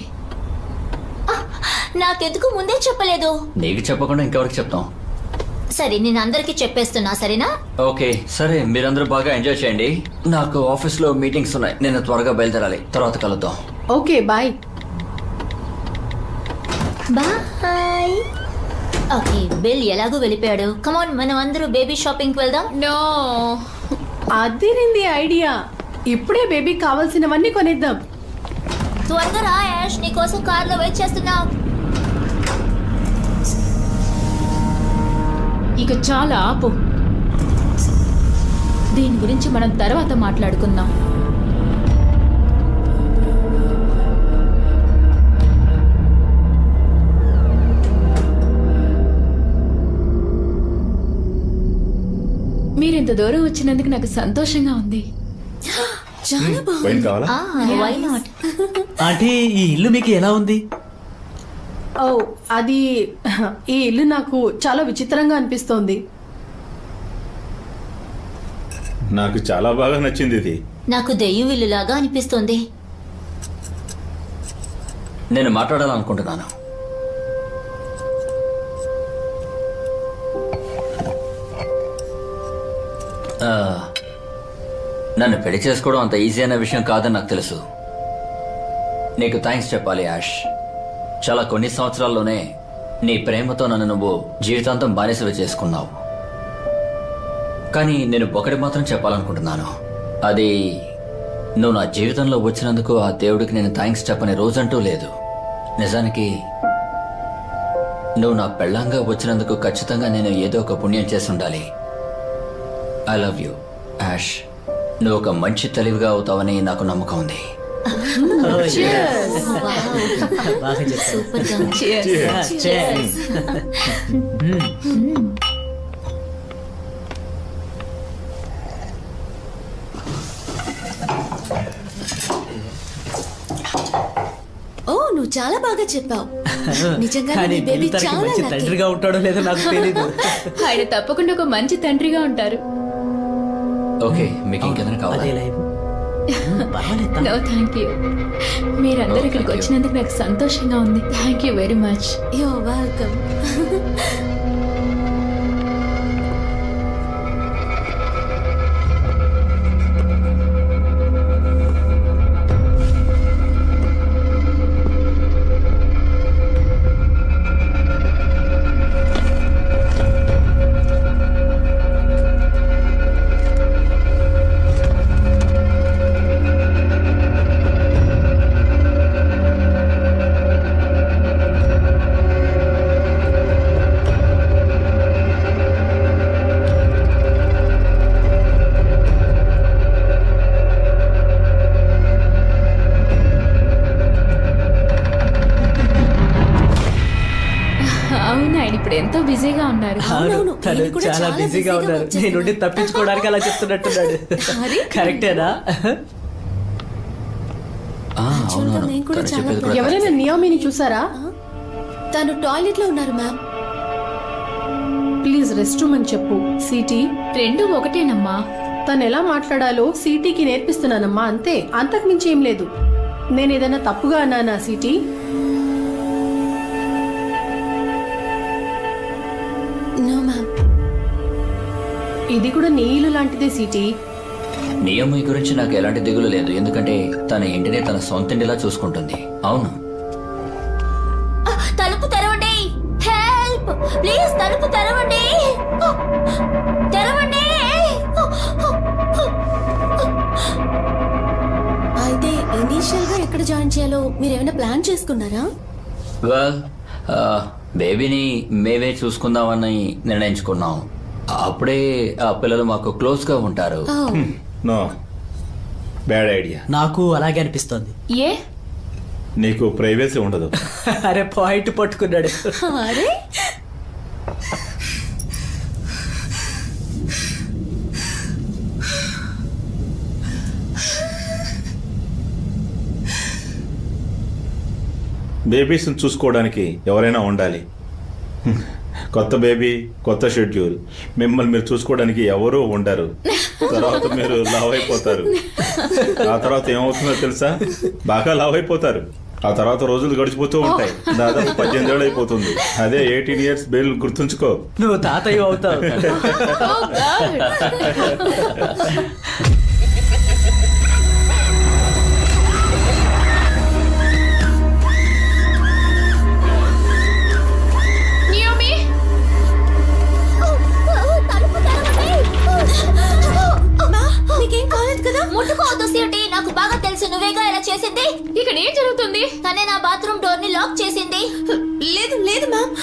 నాకెందుకు ముందే చెప్పలేదు? నీకు చెప్పకుండా ఇంకెవరికి చెప్తాం? సరే నేను అందరికీ చెప్పేస్తున్నా సరేనా? ఓకే సరే మీరందరూ బాగా ఎంజాయ్ చేయండి. నాకు ఆఫీస్లో మీటింగ్స్ ఉన్నాయి. నేను త్వరగా బయలుదేరాలి. తర్వాత కలుద్దాం. Okay bye. Bye. Okay Bill ఎలాగో వెళ్ళిపోయాడు? కమాన్ మనం అందరూ బేబీ షాపింగ్కి వెళ్దాం. నో. అదిరింది ఐడియా. ఇప్పుడే బేబీకి కావాల్సినవన్నీ కొనిద్దాం. త్వరగా రా యాష్. నీకోసం కార్లో వెయిట్ చేస్తున్నా. ఇక చాలా ఆపు. దీని గురించి మనం తర్వాత మాట్లాడుకుందాం. మీరింత దూరం వచ్చినందుకు నాకు సంతోషంగా ఉంది. చాలా బాగుంది. వై నాట్ ఆంటీ ఈ ఇల్లు మీకు ఎలా ఉంది? ఓ అది ఈ ఇల్లు నాకు చాలా విచిత్రంగా అనిపిస్తోంది. నాకు చాలా బాగా నచ్చింది ఇది. నాకు దెయ్యం ఇల్లులాగా అనిపిస్తుంది. నేను మాట్లాడాలనుకుంటున్నాను. ఆ, నన్ను పెళ్ళి చేసుకోవడం అంత ఈజీ అయిన విషయం కాదని నాకు తెలుసు. నీకు థ్యాంక్స్ చెప్పాలి యాష్. చాలా కొన్ని సంవత్సరాల్లోనే నీ ప్రేమతో నన్ను నువ్వు జీవితాంతం బానిసలు చేసుకున్నావు. కానీ నేను ఒకటి మాత్రం చెప్పాలనుకుంటున్నాను. అది నువ్వు నా జీవితంలో వచ్చినందుకు ఆ దేవుడికి నేను థ్యాంక్స్ చెప్పని రోజంటూ లేదు. నిజానికి నువ్వు నా పెళ్ళంగా వచ్చినందుకు ఖచ్చితంగా నేను ఏదో ఒక పుణ్యం చేసి ఉండాలి ఐ లవ్ యూ యాష్. నువ్వు ఒక మంచి తెలివిగా అవుతావని నాకు నమ్మకం ఉంది. బాగా చెప్పారు సూపర్గా ఉంది. Cheers. ఓ నువ్వు చాలా బాగా చెప్పావు. నిజంగా కానీ నీ బేబీ తనకి చాలా మంచి lucky. తండ్రిగా ఉంటాడో లేదో నాకు తెలీదు. ఆయన తప్పకుండా ఒక మంచి తండ్రిగా ఉంటారు. ఓకే మీకు ఇంకేదైనా కావాలి నో థ్యాంక్ యూ మీరందరూ ఇక్కడికి. వచ్చినందుకు నాకు సంతోషంగా ఉంది thank you very much You're welcome. చాలా బిజీగా ఉన్నారు. నేను. తప్పించుకోవడానికి అలా చెప్తున్నట్టున్నాడు. కరెక్టేనా? ఎవరైనా నియామిని చూసారా? తను టాయిలెట్లో ఉన్నారు మ్యామ్. ప్లీజ్ రెస్ట్ రూమ్ అని చెప్పు. సిటీ? రెండు ఒకటేనమ్మా. తను ఎలా మాట్లాడాలో సిటీకి నేర్పిస్తున్నానమ్మా అంతే. అంతకు మించి ఏం లేదు. నేను ఏదైనా తప్పుగా అన్నానా సిటీ? No ma'am. ఇది కూడా నీ ఇల్లు లాంటిదే సిటీ. నియమి గురించి నాకు ఎలాంటి దిగులు లేదు. ఎందుకంటే తన ఇంటిని తన సొంత ఇంటిలా చూసుకుంటుంది. అవును. తలుపు తెరవండి. హెల్ప్ ప్లీజ్ తలుపు తెరవండి. తెరవండి. అయితే ఇనీషియల్గా ఎక్కడ జాయిన్ చేయాలో మీరు ఏమైనా ప్లాన్ చేసుకున్నారా? వెల్ బేబీని మేమే చూసుకుందామని నిర్ణయించుకున్నాం. అప్పుడే ఆ పిల్లలు మాకు క్లోజ్గా ఉంటారు నో. Bad idea. నాకు అలాగే అనిపిస్తోంది. ఏ? నీకు ప్రైవసీ ఉండదు. అరే పాయింట్ పట్టుకున్నాడు. అరే? బేబీస్ని చూసుకోవడానికి ఎవరైనా ఉండాలి. కొత్త బేబీ కొత్త షెడ్యూల్. మిమ్మల్ని మీరు చూసుకోవడానికి ఎవరూ ఉండరు. తర్వాత మీరు లావ్ అయిపోతారు. ఆ తర్వాత ఏమవుతుందో తెలుసా? బాగా లావ్ అయిపోతారు. ఆ తర్వాత రోజులు గడిచిపోతూ ఉంటాయి. దాదాపు పద్దెనిమిది ఏళ్ళు అయిపోతుంది. అదే ఎయిటీన్ ఇయర్స్ బేల్ గుర్తుంచుకో. నువ్వు తాతయ్య అవుతావు. ఇక్కడ ఏం జరుగుతుంది? తనే నా బాత్రూమ్ డోర్ని లాక్ చేసింది. లేదు లేదు మ్యామ్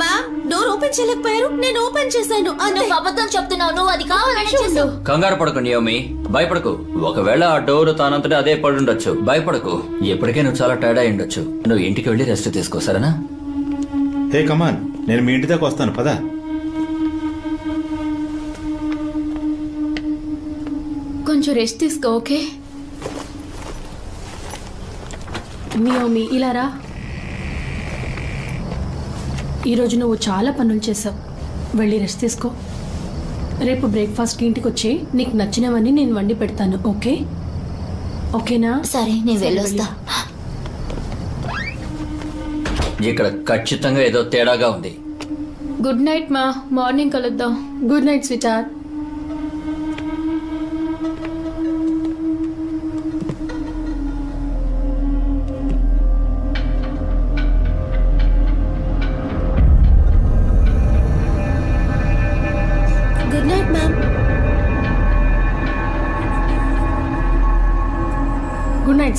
మ్యామ్ డోర్ ఓపెన్ చేయలేకపోయారు. నేను ఓపెన్ చేశాను. నువ్వు అబద్ధం చెప్తున్నావు. నువ్వు అది కావాలని చేసావు కంగారు పడకు నియోమి భయపడకు. ఒకవేళ ఆ డోర్ తానంతటా అదే పడి ఉండొచ్చు భయపడకు. ఎప్పటికే నువ్వు చాలా టైర్డ్ అయి ఉండొచ్చు. నువ్వు ఇంటికి వెళ్ళి రెస్ట్ తీసుకో సరేనా? హే కమాన్ నేను మీ ఇంటి దాకా వస్తాను. పదా. కొంచెం రెస్ట్ తీసుకో ఓకే మియోమి ఇలా రా. ఈరోజు నువ్వు చాలా పనులు చేసావు వెళ్ళి రెస్ట్ తీసుకో. రేపు బ్రేక్ఫాస్ట్కి ఇంటికి వచ్చి నీకు నచ్చినవన్నీ నేను వండి పెడతాను ఓకే? ఓకేనా? సరే నేను వెళ్ళొస్తా. ఇక్కడ ఖచ్చితంగా ఏదో తేడాగా ఉంది. గుడ్ నైట్ మా. మార్నింగ్ కలుద్దాం. Good night sweetheart.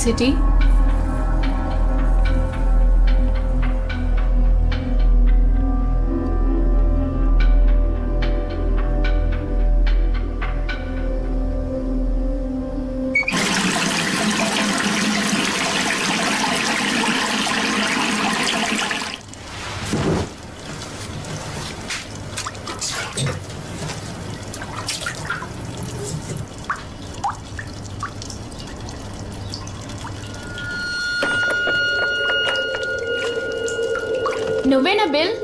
గుడ్ నువ్వేనా బిల్?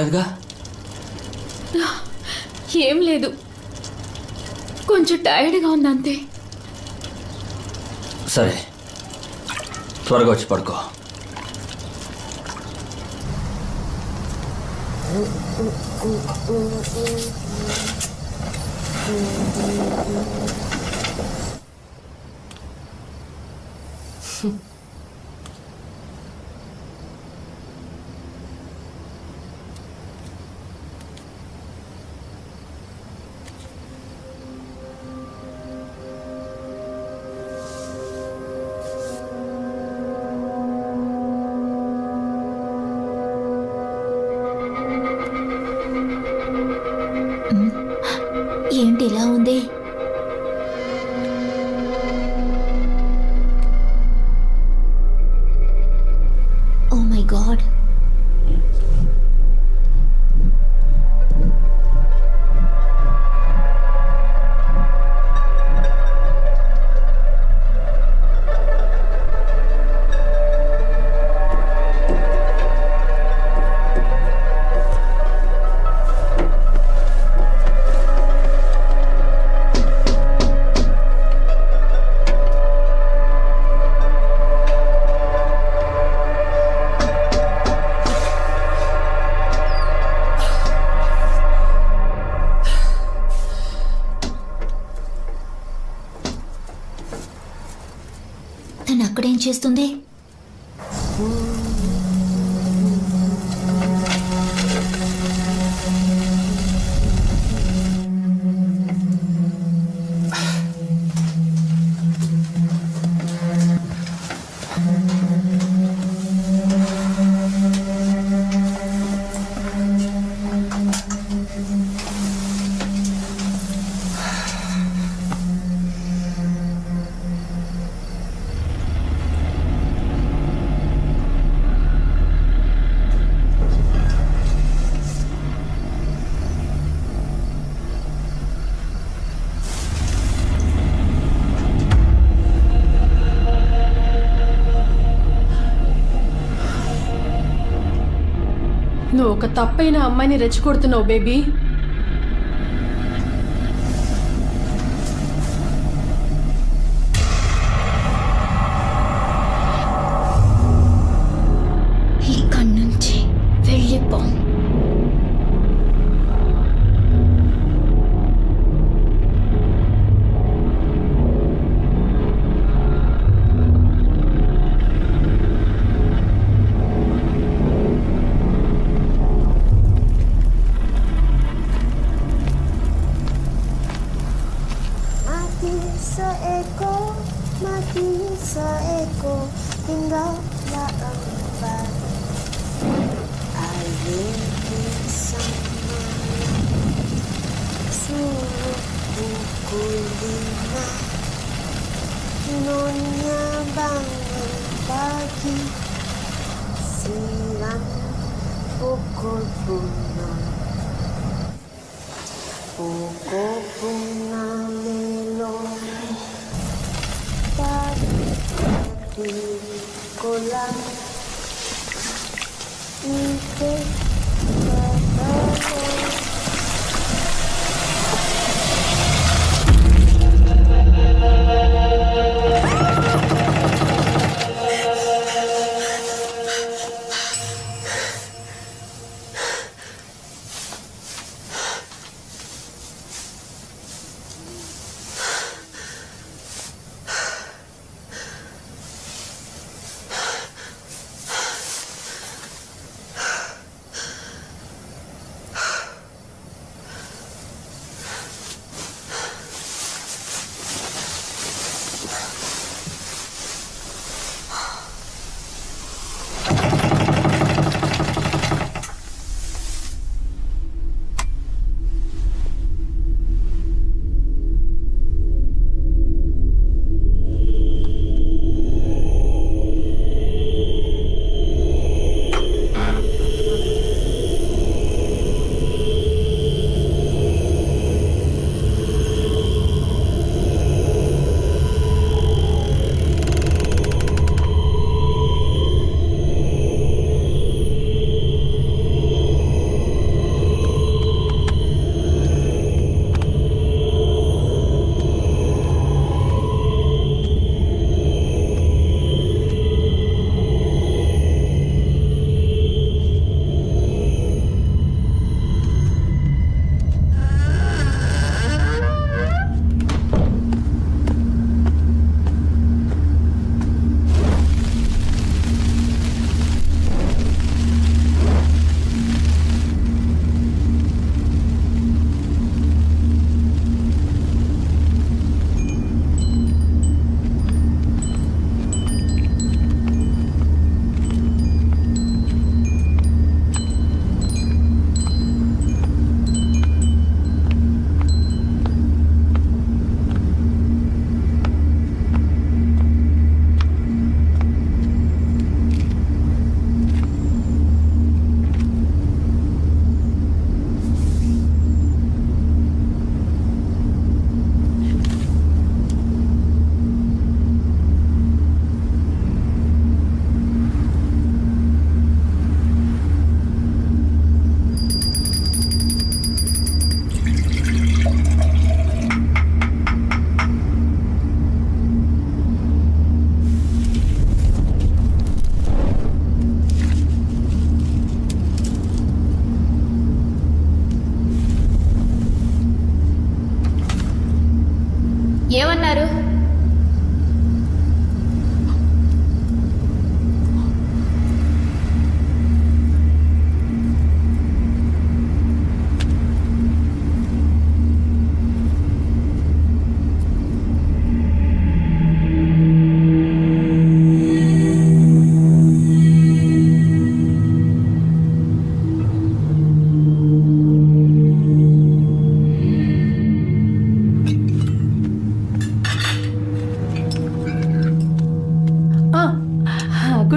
కాలేదుగా ఏం లేదు. కొంచెం టైర్డ్గా ఉంది అంతే సరే త్వరగా వచ్చి పడుకో. అక్కడేం చేస్తుంది? తప్పైన అమ్మాయిని రెచ్చగొడుతున్నావు బేబీ.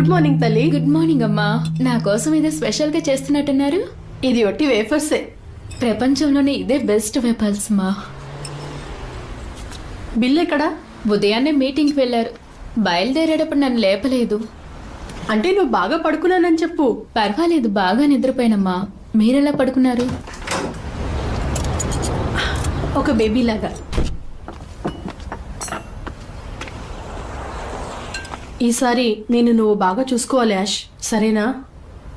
మార్నింగ్ తల్లి. గుడ్ మార్నింగ్ అమ్మా. నా కోసం ఏదో స్పెషల్గా చేస్తున్నట్టున్నారు? ఇది ఒట్టి వేఫర్సే ప్రపంచంలోనే ఇదే బెస్ట్ వెపల్స్ మా బిల్ ఎక్కడా? ఉదయాన్నే మీటింగ్కి వెళ్ళారు. బయలుదేరేటప్పుడు నన్ను లేపలేదు. అంటే నువ్వు బాగా పడుకున్నానని చెప్పు. పర్వాలేదు బాగా నిద్రపోయినమ్మా. మీరెలా పడుకున్నారు? ఒక బేబీ ఈసారి నేను నువ్వు బాగా చూసుకోవాలి యాష్ సరేనా?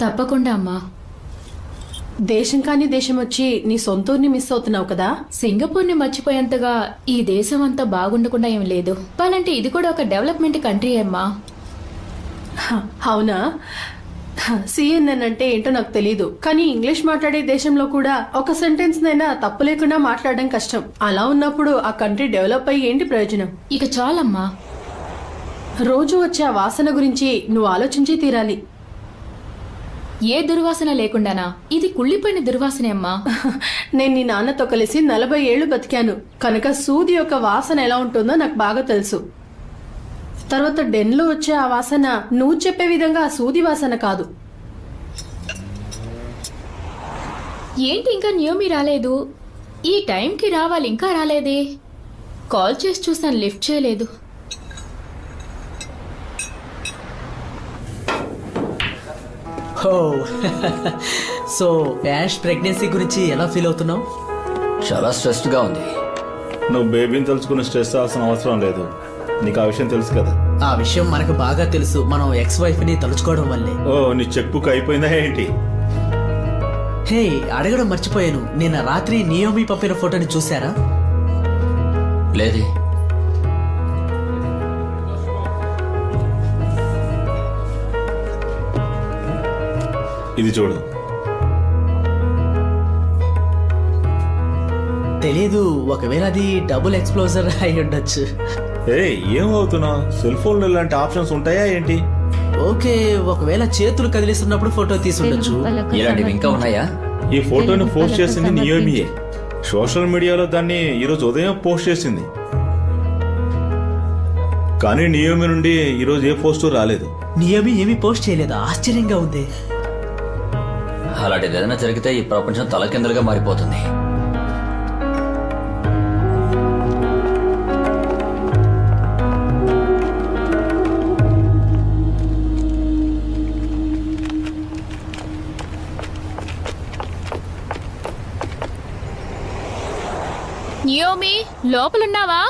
తప్పకుండా అమ్మా. దేశం కాని దేశం వచ్చి నీ సొంతూరిని మిస్ అవుతున్నావు కదా? సింగపూర్ని మర్చిపోయేంతగా ఈ దేశం అంతా బాగుండకుండా ఏం లేదు. చెప్పాలంటే ఇది కూడా ఒక డెవలప్మెంట్ కంట్రీ అమ్మా. అవునా? సిఎన్ఎన్ అంటే ఏంటో నాకు తెలియదు కానీ ఇంగ్లీష్ మాట్లాడే దేశంలో కూడా ఒక సెంటెన్స్ నైనా తప్పు లేకుండా మాట్లాడడం కష్టం. అలా ఉన్నప్పుడు ఆ కంట్రీ డెవలప్ అయ్యి ఏంటి ప్రయోజనం? ఇక చాలమ్మా. రోజు వచ్చే ఆ వాసన గురించి నువ్వు ఆలోచించి తీరాలి. ఏ దుర్వాసన లేకుండానా? ఇది కుళ్ళిపోయిన దుర్వాసనే అమ్మా. నేను నీ నాన్నతో కలిసి నలభై ఏళ్ళు బతికాను. కనుక సూది యొక్క వాసన ఎలా ఉంటుందో నాకు బాగా తెలుసు. తర్వాత డెన్లో వచ్చే ఆ వాసన నువ్వు చెప్పే విధంగా ఆ సూది వాసన కాదు. ఏంటి ఇంకా న్యూమి రాలేదు? ఈ టైంకి రావాలి ఇంకా రాలేదే? కాల్ చేసి చూసాను లిఫ్ట్ చేయలేదు. హో సో యాష్ ప్రెగ్నెన్సీ గురించి ఎలా ఫీల్ అవుతున్నావు? చాలా స్ట్రెస్డ్గా ఉంది. నువ్వు బేబీని తెలుసుకుని స్ట్రెస్ అవ్వాల్సిన అవసరం లేదు. నీకు ఆ విషయం తెలుసు కదా? ఆ విషయం మనకు బాగా తెలుసు. మనం ఎక్స్ వైఫ్ని తలుచుకోవడం వల్లే. ఓ నీ చెక్ బుక్ అయిపోయిందా ఏంటి? హే అడగడం మర్చిపోయాను. నిన్న రాత్రి నియోమి పంపిన ఫోటోని చూసారా లేదే. ఇది చూడు. తెలీదు ఒకవేళ అది డబుల్ ఎక్స్ప్లోజర్ అయి ఉండొచ్చు. ఏ ఏమవుతున్నావు సెల్ ఫోన్లో ఇలాంటి ఆప్షన్స్ ఉంటాయా ఏంటి? ఓకే ఒకవేళ చేతులు కదిలిస్తున్నప్పుడు ఫోటో తీసుండొచ్చు పలక ఇలాంటివి ఇంకా ఉన్నాయా? ఈ ఫోటోని పోస్ట్ చేసింది. నియోమియే సోషల్ మీడియాలో దాన్ని ఈరోజు ఉదయం పోస్ట్ చేసింది. కానీ నియోమి నుండి ఈరోజు ఏ పోస్టు రాలేదు. నియమి ఏమీ పోస్ట్ చేయలేదు. ఆశ్చర్యంగా ఉంది. అలాంటిది ఏదైనా జరిగితే ఈ ప్రపంచం తలకిందులుగా మారిపోతుంది. నియోమి లోపలున్నావా?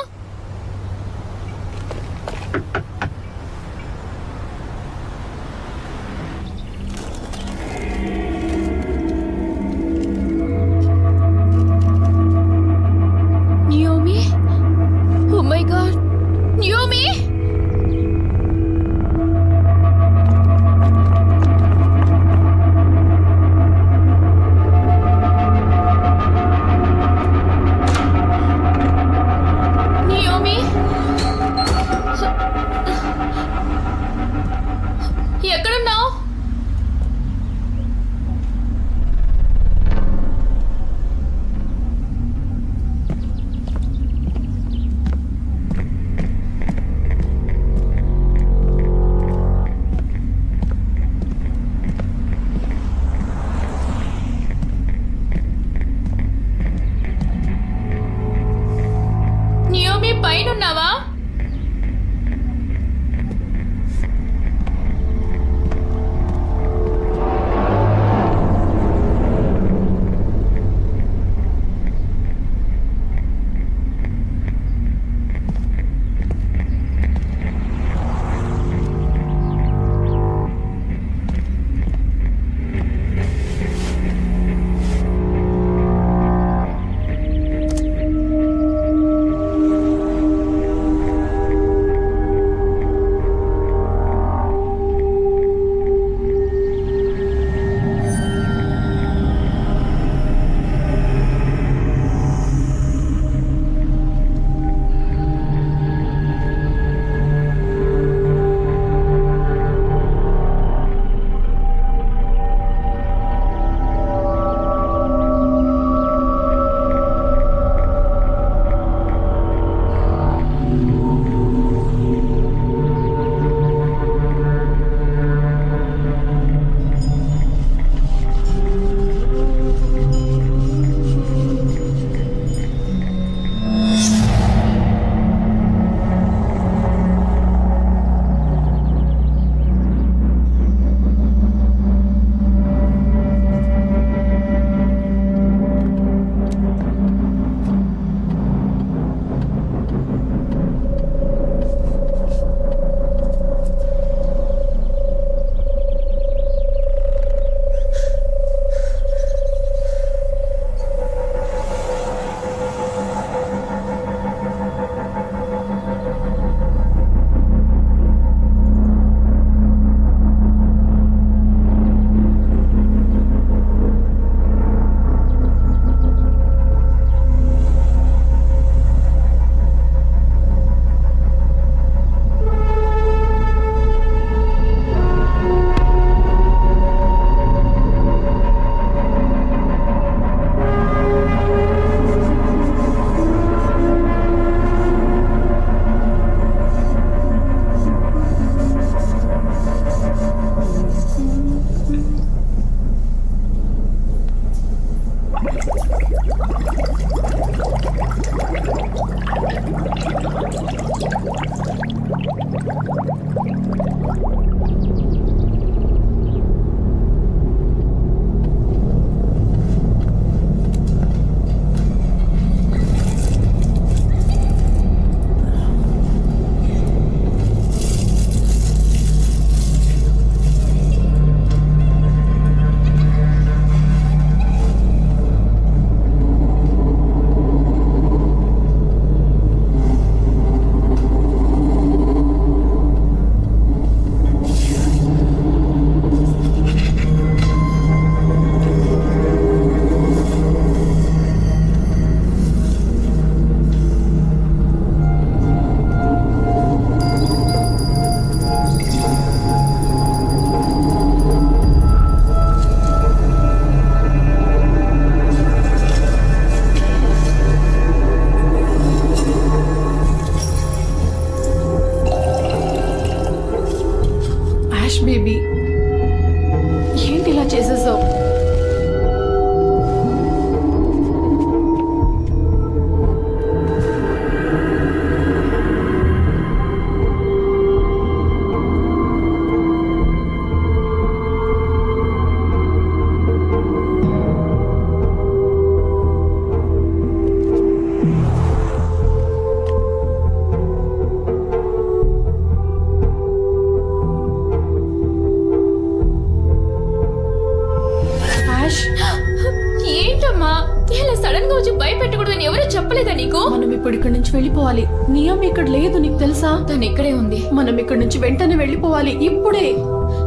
తెలుసా? తను ఇక్కడే ఉంది. మనం ఇక్కడి నుంచి వెంటనే వెళ్ళిపోవాలి. ఇప్పుడే.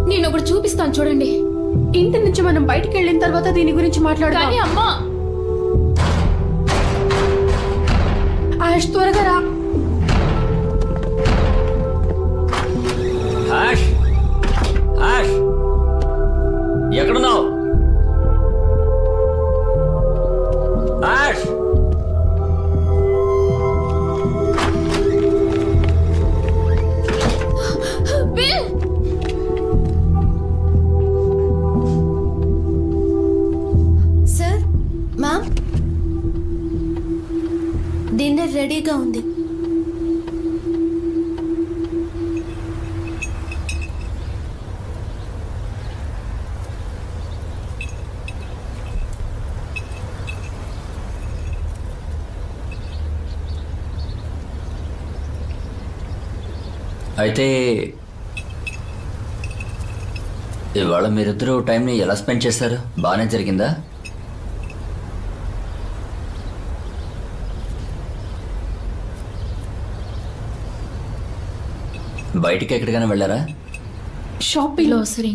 నేను ఒకటి చూపిస్తాను చూడండి. ఇంటి నుంచి మనం బయటికి వెళ్ళిన తర్వాత దీని గురించి మాట్లాడదాం. కానీ అమ్మా! ఆయుష్ త్వరగా రా. ఎక్కడున్నావు? మీరిద్దరూ టైంని ఎలా స్పెండ్ చేశారు? బాగానే జరిగిందా? బయటికి ఎక్కడికైనా వెళ్ళారా? షాపింగ్. గ్లోసరీ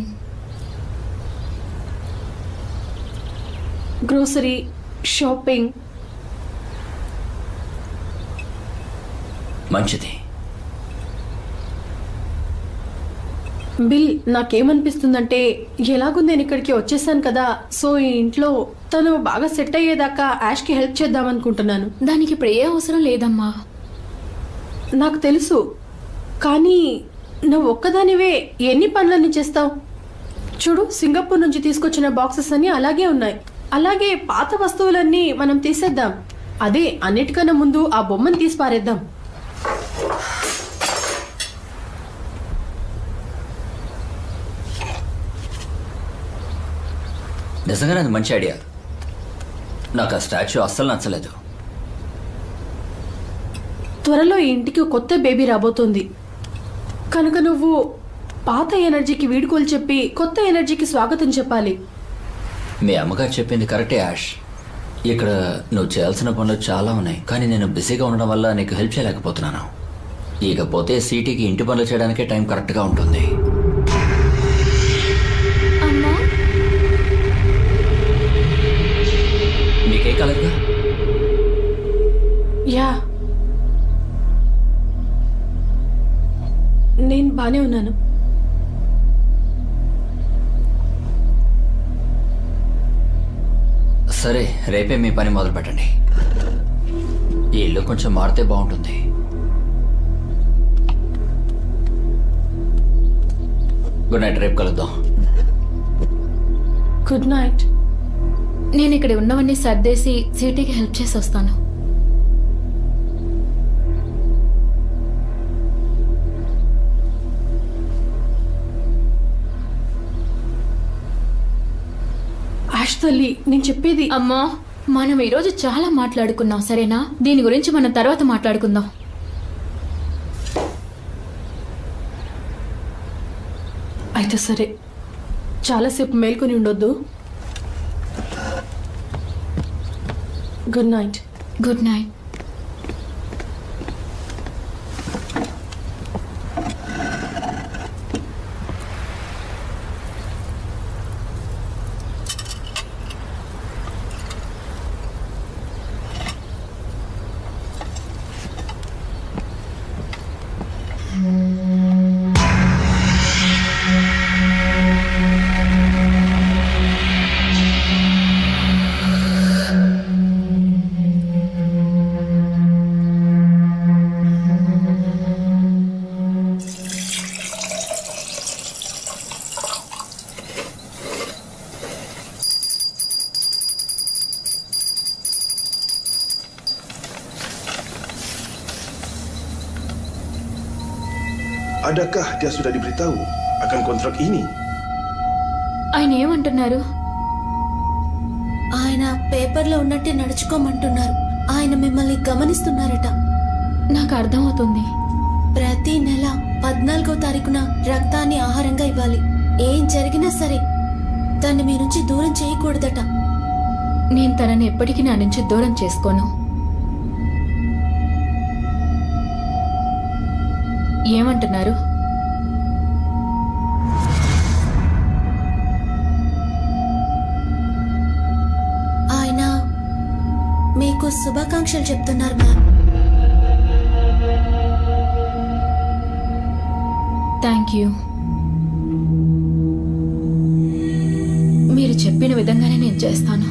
గ్రోసరీ షాపింగ్ మంచిది. బిల్ నాకేమనిపిస్తుందంటే ఎలాగో నేను ఇక్కడికి వచ్చేసాను కదా సో ఈ ఇంట్లో తను బాగా సెట్ అయ్యేదాకా యాష్కి హెల్ప్ చేద్దాం అనుకుంటున్నాను దానికి ఇప్పుడు ఏ అవసరం లేదమ్మా. నాకు తెలుసు కానీ నువ్వు ఒక్కదానివే ఎన్ని పనులన్నీ చేస్తావు? చూడు సింగపూర్ నుంచి తీసుకొచ్చిన బాక్సెస్ అన్ని అలాగే ఉన్నాయి. అలాగే పాత వస్తువులన్నీ మనం తీసేద్దాం. అదే అన్నిటికన్నా ముందు ఆ బొమ్మను తీసి పారేద్దాం. నిజంగానే అది మంచి ఐడియా. నాకు ఆ స్టాచ్యూ అస్సలు నచ్చలేదు. త్వరలో ఈ ఇంటికి కొత్త బేబీ రాబోతుంది. కనుక నువ్వు పాత ఎనర్జీకి వీడుకోలు చెప్పి కొత్త ఎనర్జీకి స్వాగతం చెప్పాలి. మీ అమ్మగారు చెప్పింది కరెక్టే యాష్. ఇక్కడ నువ్వు చేయాల్సిన పనులు చాలా ఉన్నాయి కానీ నేను బిజీగా ఉండడం వల్ల నీకు హెల్ప్ చేయలేకపోతున్నాను. ఇకపోతే సిటీకి ఇంటి పనులు చేయడానికే టైం కరెక్ట్గా ఉంటుంది. యా. నేను బానే ఉన్నాను. సరే రేపే మీ పని మొదలు పెట్టండి ఈ ఇల్లు కొంచెం మారితే బాగుంటుంది. గుడ్ నైట్ రేపు కలుద్దాం. Good night. నేను ఇక్కడ ఉన్నవన్నీ సర్దేసి సిటీకి హెల్ప్ చేసి వస్తాను తల్లి నేను చెప్పేది అమ్మా మనం ఈరోజు చాలా మాట్లాడుకున్నాం సరేనా? దీని గురించి మనం తర్వాత మాట్లాడుకుందాం. అయితే సరే చాలాసేపు మేల్కొని ఉండొద్దు. Good night good night Adakah dia sudah diberitahu akan kontrak ini? ఆయన ఏమంటున్నారు? ఆయన పేపర్లో ఉన్నట్టే నడుచుకోమంటున్నారు. ఆయన మిమ్మల్ని గమనిస్తున్నారట. నాకు అర్థమవుతుంది. ప్రతి నెల పద్నాలుగో తారీఖున రక్తాన్ని ఆహారంగా ఇవ్వాలి. ఏం జరిగినా సరే దాన్ని మీ నుంచి దూరం చేయకూడదట. నేను తనని ఎప్పటికీ నా నుంచి దూరం చేసుకోను. ఏమంటున్నారు? శుభాకాంక్షలు చెప్తున్నారు మ్యామ్. Thank you. మీరు చెప్పిన విధంగానే నేను చేస్తాను.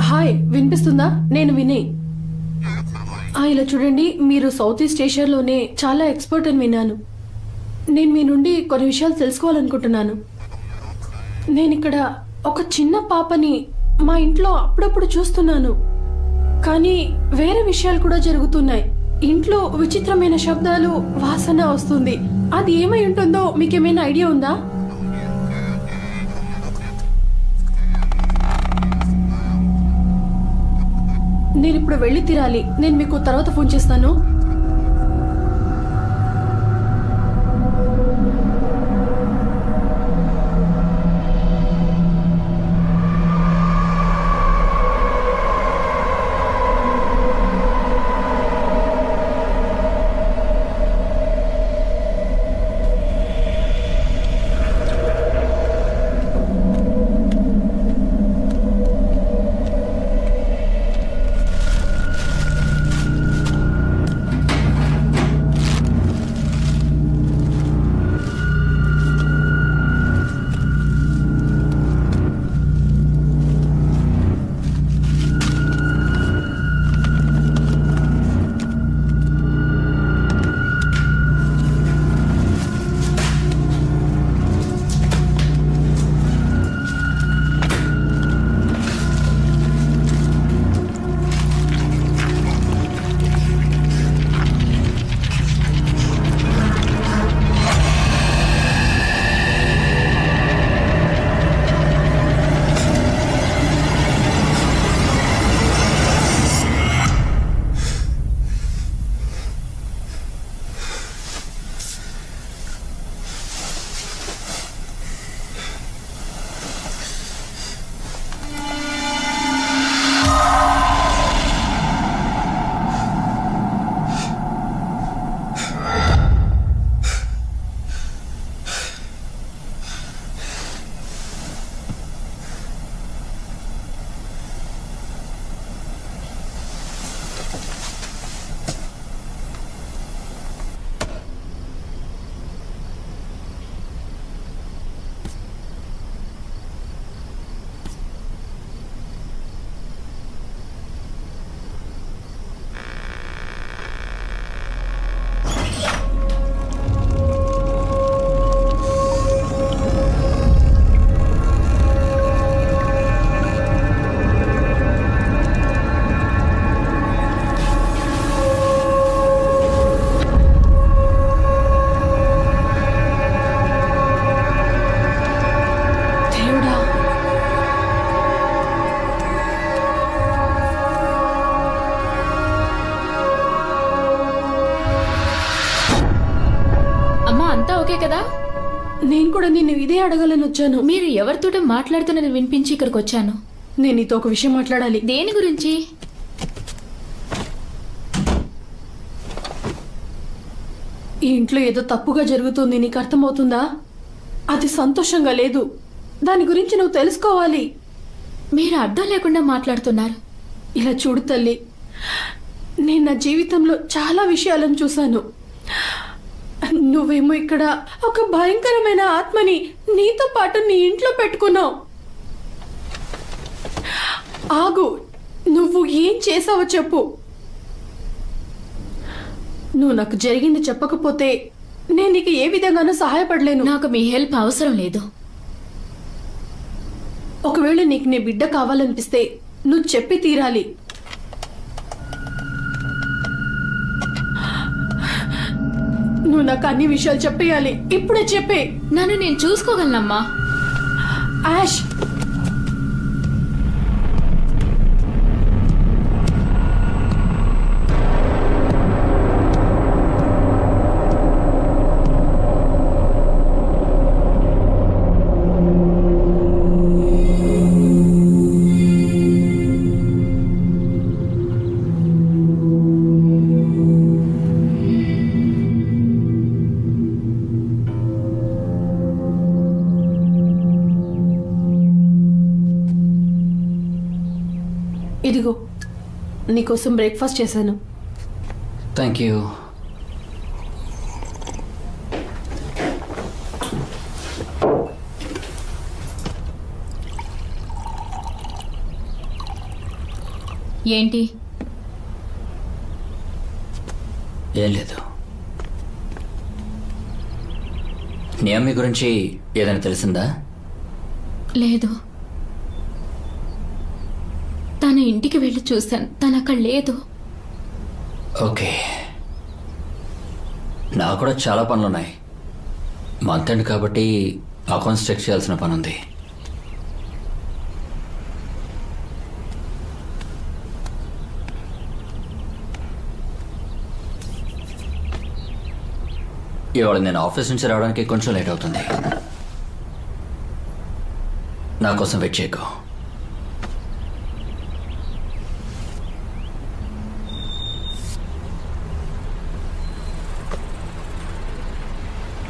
హాయ్ వినిపిస్తుందా? నేను వినయ్ ఇలా చూడండి మీరు సౌత్ ఈస్ట్ ఏషియాలోనే చాలా ఎక్స్పర్ట్ అని విన్నాను. నేను మీ నుండి కొన్ని విషయాలు తెలుసుకోవాలనుకుంటున్నాను. నేను ఇక్కడ ఒక చిన్న పాపని మా ఇంట్లో అప్పుడప్పుడు చూస్తున్నాను. కానీ వేరే విషయాలు కూడా జరుగుతున్నాయి. ఇంట్లో విచిత్రమైన శబ్దాలు వాసన వస్తుంది. అది ఏమై ఉంటుందో మీకేమైనా ఐడియా ఉందా? నేను ఇప్పుడు వెళ్ళి తీరాలి. నేను మీకు తర్వాత ఫోన్ చేస్తాను. అడగాలని వచ్చాను. మీరు ఎవరితోటో మాట్లాడుతున్నది వినిపించి ఇక్కడికి వచ్చాను. నేను నీతో ఒక విషయం మాట్లాడాలి. దేని గురించి? ఈ ఇంట్లో ఏదో తప్పుగా జరుగుతుంది నీకు అర్థమవుతుందా? అది సంతోషంగా లేదు. దాని గురించి నువ్వు తెలుసుకోవాలి. మీరు అర్థం లేకుండా మాట్లాడుతున్నారు. ఇలా చూడు తల్లి నేను నా జీవితంలో చాలా విషయాలను చూశాను. నువ్వేమో ఇక్కడ ఒక భయంకరమైన ఆత్మని నీతో పాటు నీ ఇంట్లో పెట్టుకున్నావు. ఆగు నువ్వు ఏం చేసావో చెప్పు. నువ్వు నాకు జరిగింది చెప్పకపోతే నేను నీకు ఏ విధంగానూ సహాయపడలేను. నాకు మీ హెల్ప్ అవసరం లేదు. ఒకవేళ నీకు నీ బిడ్డ కావాలనిపిస్తే నువ్వు చెప్పి తీరాలి. నువ్వు నాకు అన్ని విషయాలు చెప్పేయాలి. ఇప్పుడే చెప్పే. నన్ను నేను చూసుకోగలనమ్మా. యాష్ నీకోసం బ్రేక్ఫాస్ట్ చేశాను. థ్యాంక్ యూ ఏంటి? ఏం లేదు. నియమి గురించి ఏదైనా తెలిసిందా? లేదు. తన ఇంటికి వెళ్ళి చూశాను. తను అక్కడ లేదు. ఓకే. నాకు కూడా చాలా పనులు ఉన్నాయి మంత్ ఎండ్ కాబట్టి అకౌంట్స్ చెక్ చేయాల్సిన పని ఉంది ఇవాళ నేను ఆఫీస్ నుంచి రావడానికి కొంచెం లేట్ అవుతుంది. నా కోసం వెయిట్ చేయకు.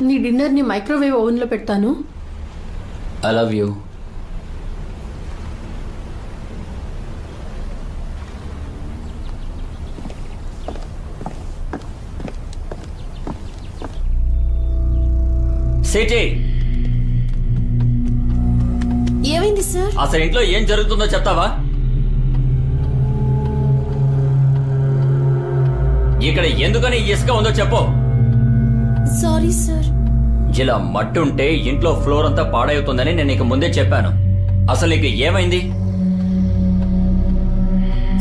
నీ డిన్నర్ని మైక్రోవేవ్ ఓవెన్లో పెడతాను. I love you Siti. ఏమైంది సార్? అసలు ఇంట్లో ఏం జరుగుతుందో చెప్తావా? ఇక్కడ ఎందుకని ఇసుక ఉందో చెప్పు. Sorry sir. ఇలా మట్టి ఉంటే ఇంట్లో ఫ్లోర్ అంతా పాడవుతుందని నేను నీకు ముందే చెప్పాను. అసలు నీకు ఏమైంది?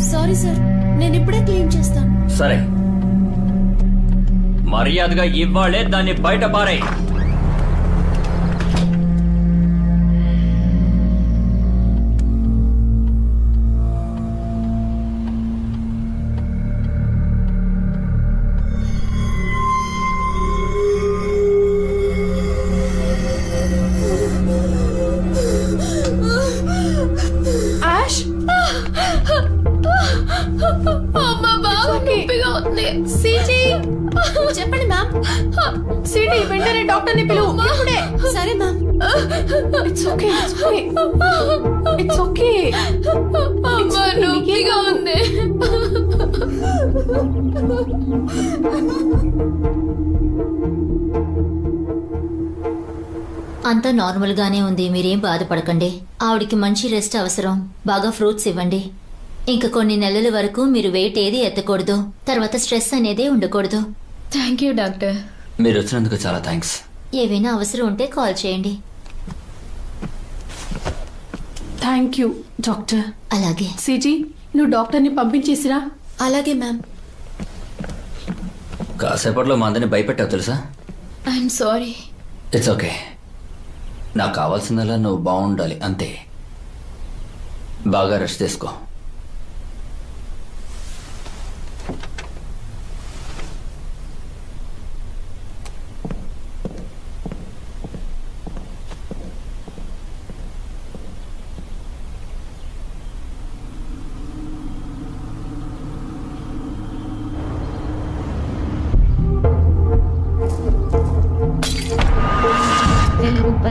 సారీ సార్ నేను ఇప్పుడే క్లీన్ చేస్తాను. సరే. మర్యాదగా ఇవ్వాలే దాన్ని బయట పారే అంతా నార్మల్ గానే ఉంది మీరేం బాధపడకండి. ఆవిడికి మంచి రెస్ట్ అవసరం. బాగా ఫ్రూట్స్ ఇవ్వండి. ఇంకా కొన్ని నెలల వరకు మీరు వెయిట్ ఏది ఎత్తకూడదు. తర్వాత స్ట్రెస్ అనేదే ఉండకూడదు. Thank you doctor. మీరు వచ్చినందుకు చాలా థ్యాంక్స్. ఏవైనా అవసరం ఉంటే కాల్ చేయండి. Thank you doctor. అలాగే. సిజీ నువ్వు డాక్టర్ని పంపించేసిరా? అలాగే మ్యామ్. కాసేపట్లో మా అందరిని భయపెట్టావు తెలుసా? I'm sorry. It's okay. నాకు కావాల్సిందల్లా నువ్వు బాగుండాలి అంతే. బాగా రెస్ట్ తీసుకో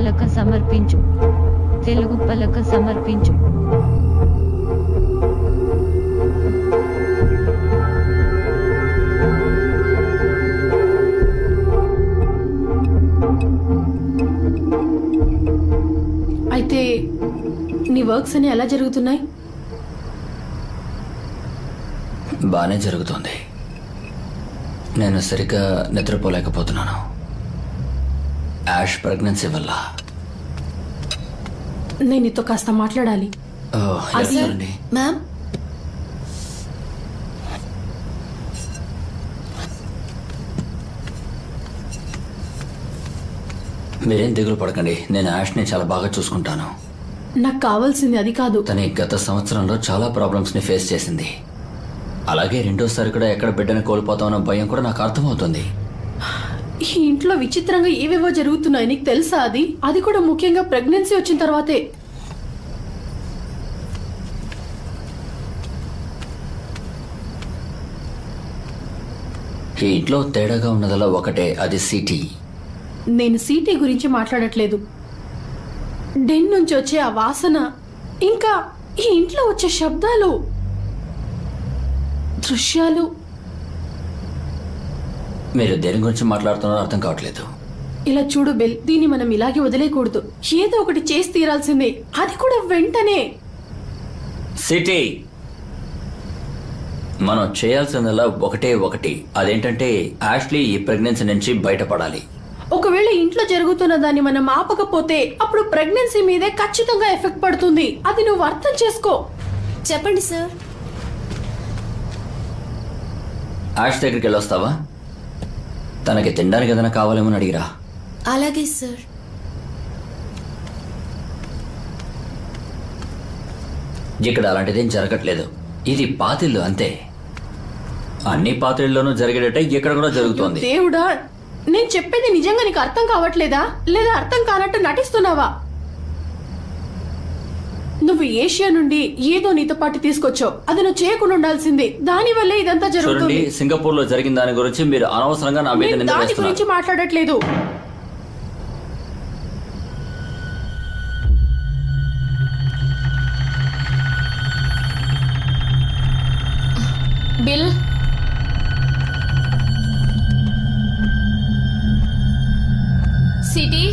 పలక సమర్పించు. తెలుగు పలక సమర్పించు. అయితే నీ వర్క్స్ అని ఎలా జరుగుతున్నాయి? బాగానే జరుగుతుంది. నేను సరిగ్గా నిద్రపోలేకపోతున్నాను. యాష్ ప్రెగ్నెన్సీ వల్ల. నేను నీతో కాస్త మాట్లాడాలి? మ్యామ్? మీరేం దిగులు పడకండి. నేను యాష్ని చాలా బాగా చూసుకుంటాను. నాకు కావాల్సింది అది కాదు. తన గత సంవత్సరంలో చాలా ప్రాబ్లమ్స్ని ఫేస్ చేసింది. అలాగే రెండోసారి కూడా ఎక్కడ బిడ్డను కోల్పోతామన్న భయం కూడా నాకు అర్థమవుతుంది. ఈ ఇంట్లో విచిత్రంగా ఏవేవో జరుగుతున్నాయి నీకు తెలుసా అది? అది కూడా ముఖ్యంగా ప్రెగ్నెన్సీ వచ్చిన తర్వాతే. ఈ ఇంట్లో తేడాగా ఉన్నదల్లా ఒకటే అది సిటీ. నేను సీటీ గురించి మాట్లాడట్లేదు. డెన్ నుంచి వచ్చే ఆ వాసన ఇంకా ఈ ఇంట్లో వచ్చే శబ్దాలు దృశ్యాలు మీరు దేని గురించి మాట్లాడుతున్నారో అర్థం కావట్లేదు. ఇలా చూడు బిల్ దీన్ని మనం ఇలాగే వదిలేయకూడదు. ఏదో ఒకటి చేసి తీరాల్సిందే. అది కూడా వెంటనే. సిటీ. మనం చేయాల్సిందల్లా ఒకటే ఒకటి. అదేంటంటే యాష్లీ ఈ ప్రెగ్నెన్సీ నుంచి బయటపడాలి. ఒకవేళ ఇంట్లో జరుగుతున్న దాన్ని మనం ఆపకపోతే అప్పుడు ప్రెగ్నెన్సీ మీదే ఖచ్చితంగా ఎఫెక్ట్ పడుతుంది. అది నువ్వు అర్థం చేసుకో. చెప్పండి సార్. యాష్ దగ్గరికి వెళ్ళొస్తావా? తనకి తినడానికి ఏదైనా కావాలేమో అని అడిగిరా? అలాగే సార్. ఇక్కడ అలాంటిదేం జరగట్లేదు. ఇది పాతిల్లు అంతే. అన్ని పాత్రల్లోనూ జరిగేటట్టే ఇక్కడ కూడా జరుగుతోంది. దేవుడా నేను చెప్పేది నిజంగా నీకు అర్థం కావట్లేదా? లేదా అర్థం కానట్టు నటిస్తున్నావా? నువ్వు ఏషియా నుండి ఏదో నీతో పాటు తీసుకొచ్చావు. అది నువ్వు చేయకుండా ఉండాల్సింది. దాని వల్లే ఇదంతా చూడండి జరుగుతుంది. సింగపూర్లో జరిగిన దాని గురించి మీరు అనవసరంగా నా మీద నేను నింద దాని వేస్తున్నారు. గురించి మాట్లాడట్లేదు. బిల్. సిటీ.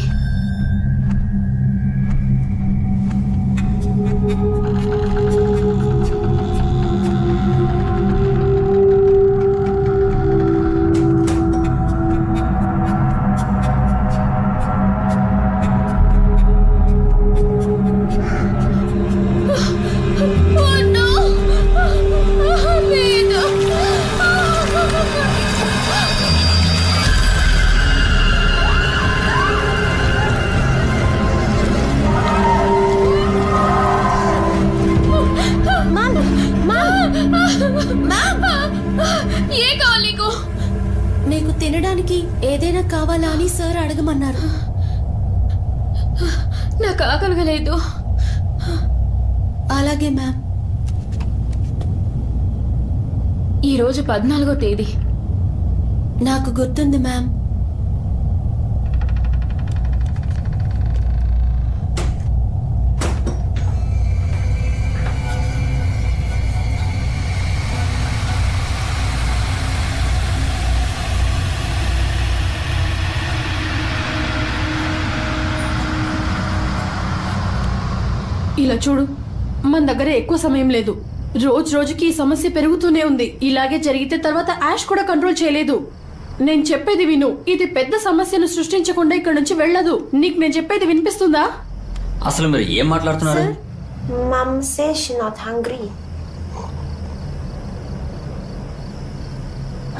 తేదీ? నాకు గుర్తుంది మ్యామ్. ఇలా చూడు మన దగ్గర ఎక్కువ సమయం లేదు. రోజు రోజుకి ఈ సమస్య పెరుగుతూనే ఉంది. ఇలాగే జరిగితే తర్వాత యాష్ కూడా కంట్రోల్ చేయలేదు. నేను చెప్పేది విను. ఇది పెద్ద సమస్యను సృష్టించకుండా ఇక్కడ నుంచి వెళ్ళదు. నీకు నేను చెప్పేది వినిపిస్తుందా? అసలు మీరు ఏం మాట్లాడుతున్నారు? Hungry.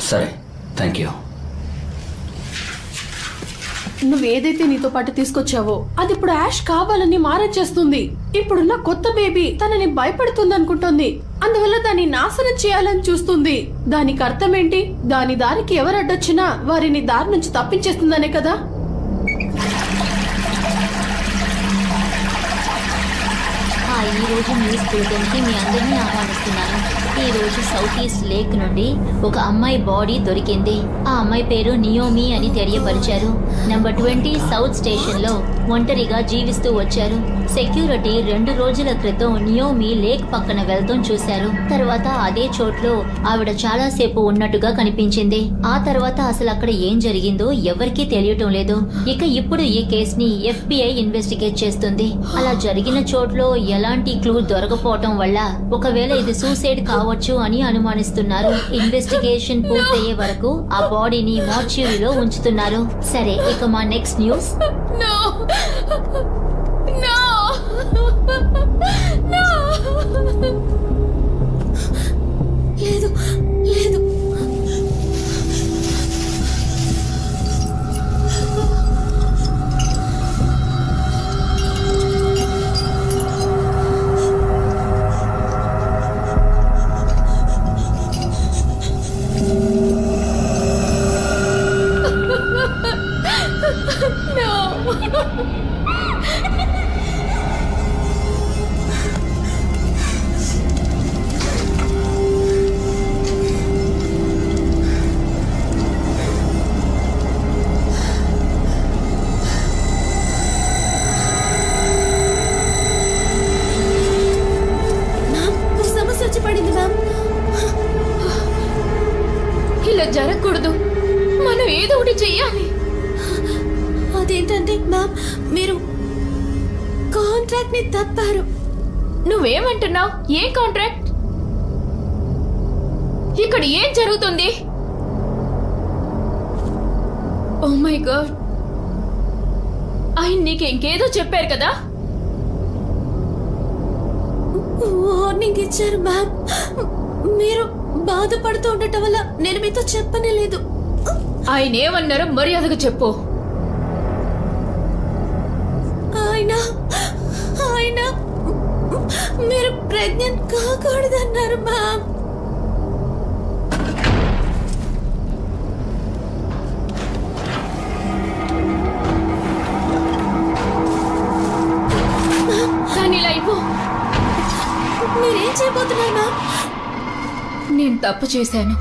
సరే థ్యాంక్ యూ నువ్వు ఏదైతే నీతో పాటు తీసుకొచ్చావో అది ఇప్పుడు యాష్ కావాలని మారచేస్తుంది ఇప్పుడున్న కొత్త బేబీ తనని భయపడుతుంది అనుకుంటోంది అందువల్ల దాన్ని నాశనం చేయాలని చూస్తుంది. దానికి అర్థం ఏంటి దాని దారికి ఎవరడ్డొచ్చినా వారిని దారి నుంచి తప్పించేస్తుందనే కదా? ఈ రోజు న్యూస్కి మీ అందరినీ ఆహ్వానిస్తున్నాను. ఈ రోజు సౌత్ ఈస్ట్ లేక్ నుండి ఒక అమ్మాయి బాడీ దొరికింది. ఆ అమ్మాయి పేరు నియోమి అని తెలియపరిచారు. నెంబర్ ట్వంటీ సౌత్ స్టేషన్లో ఒంటరిగా జీవిస్తూ వచ్చారు. సెక్యూరిటీ రెండు రోజుల క్రితం నియోమి లేక్ పక్కన వెళ్తాం చూశారు. తర్వాత అదే చోట్లో ఆవిడ చాలా సేపు ఉన్నట్టుగా కనిపించింది. ఆ తర్వాత అసలు అక్కడ ఏం జరిగిందో ఎవరికీ తెలియటం లేదు. ఇక ఇప్పుడు ఈ కేసుని ఎఫ్బిఐ ఇన్వెస్టిగేట్ చేస్తుంది. అలా జరిగిన చోట్లో ఎలాంటి క్లూ దొరకపోవటం వల్ల ఒకవేళ ఇది సూసైడ్ కావచ్చు అని అనుమానిస్తున్నారు. ఇన్వెస్టిగేషన్ పూర్తయ్యే వరకు ఆ బాడీని మార్చ్యూరీలో ఉంచుతున్నారు. సరే ఇక మా నెక్స్ట్ న్యూస్. కాంట్రాక్ట్ని తప్పారు. నువ్వేమంటున్నావు? ఏ కాంట్రాక్ట్? ఇక్కడ ఏం జరుగుతుంది? ఓ మై గాడ్ ఆయన నీకు ఇంకేదో చెప్పారు కదా? వార్నింగ్ ఇచ్చారు మ్యామ్ మీరు బాధపడుతూ ఉండటం వల్ల నేను మీతో చెప్పనే లేదు. ఆయన ఏమన్నారో మర్యాదగా చెప్పు. అయినా మీరు ప్రెగ్నెంట్ కాకూడదన్నారు మ్యామ్. మీరేం చేయబోతున్నారు మ్యామ్? నేను తప్పు చేశాను.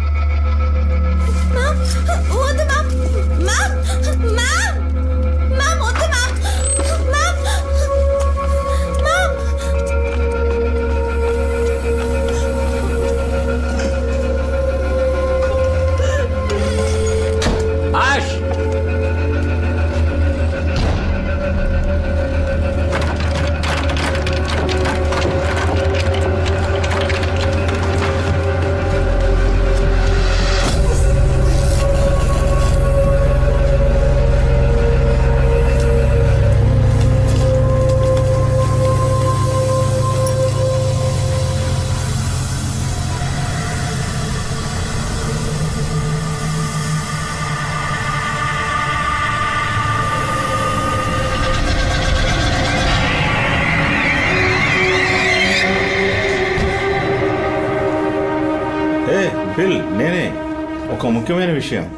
ఒక ముఖ్యమైన విషయం.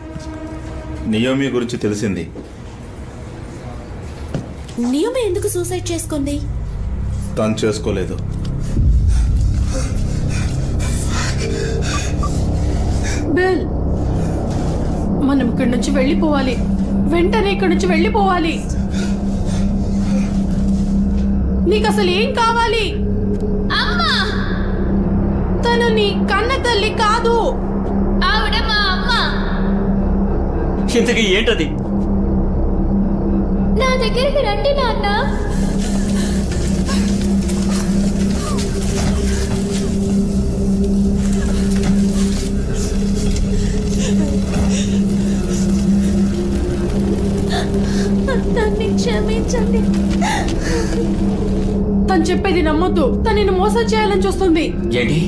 నియోమి గురించి తెలిసింది. నియమ ఎందుకు సూసైడ్ చేసుకుంది? తను చేసుకోలేదు. బిల్ మనం ఇక్కడి నుంచి వెళ్ళిపోవాలి. వెంటనే ఇక్కడి నుంచి వెళ్ళిపోవాలి. నీకు అసలు ఏం కావాలి? అమ్మా! తను నీ కన్న తల్లి కాదు. ఇంతకీ ఏంటది? నా దగ్గరికి రండి నాన్న. నన్ను క్షమించండి. తను చెప్పేది నమ్మొద్దు. తను నిన్ను మోసం చేయాలని చూస్తుంది. ఏంటి?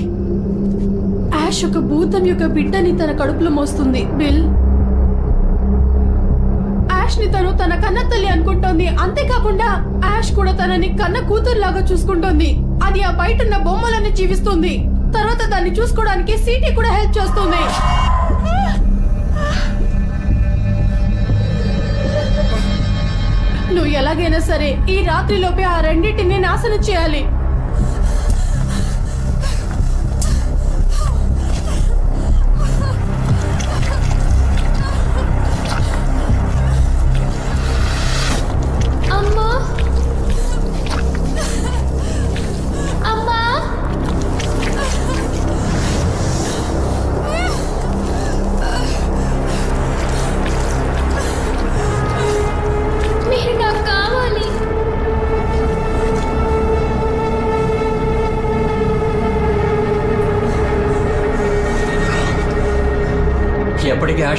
యాష్ ఒక భూతం యొక్క బిడ్డని తన కడుపులో మోస్తుంది. బిల్ యాష్ని తను తన కన్న తల్లి అనుకుంటోంది. అంతేకాకుండా యాష్ కూడా తనని కన్న కూతురులాగా చూసుకుంటోంది. అది ఆ బయట ఉన్న బొమ్మలని జీవిస్తుంది. తర్వాత దాన్ని చూసుకోవడానికి సీటీ కూడా హెల్ప్ చేస్తుంది. నువ్వు ఎలాగైనా సరే ఈ రాత్రిలోపే ఆ రెండింటిని నాశనం చేయాలి.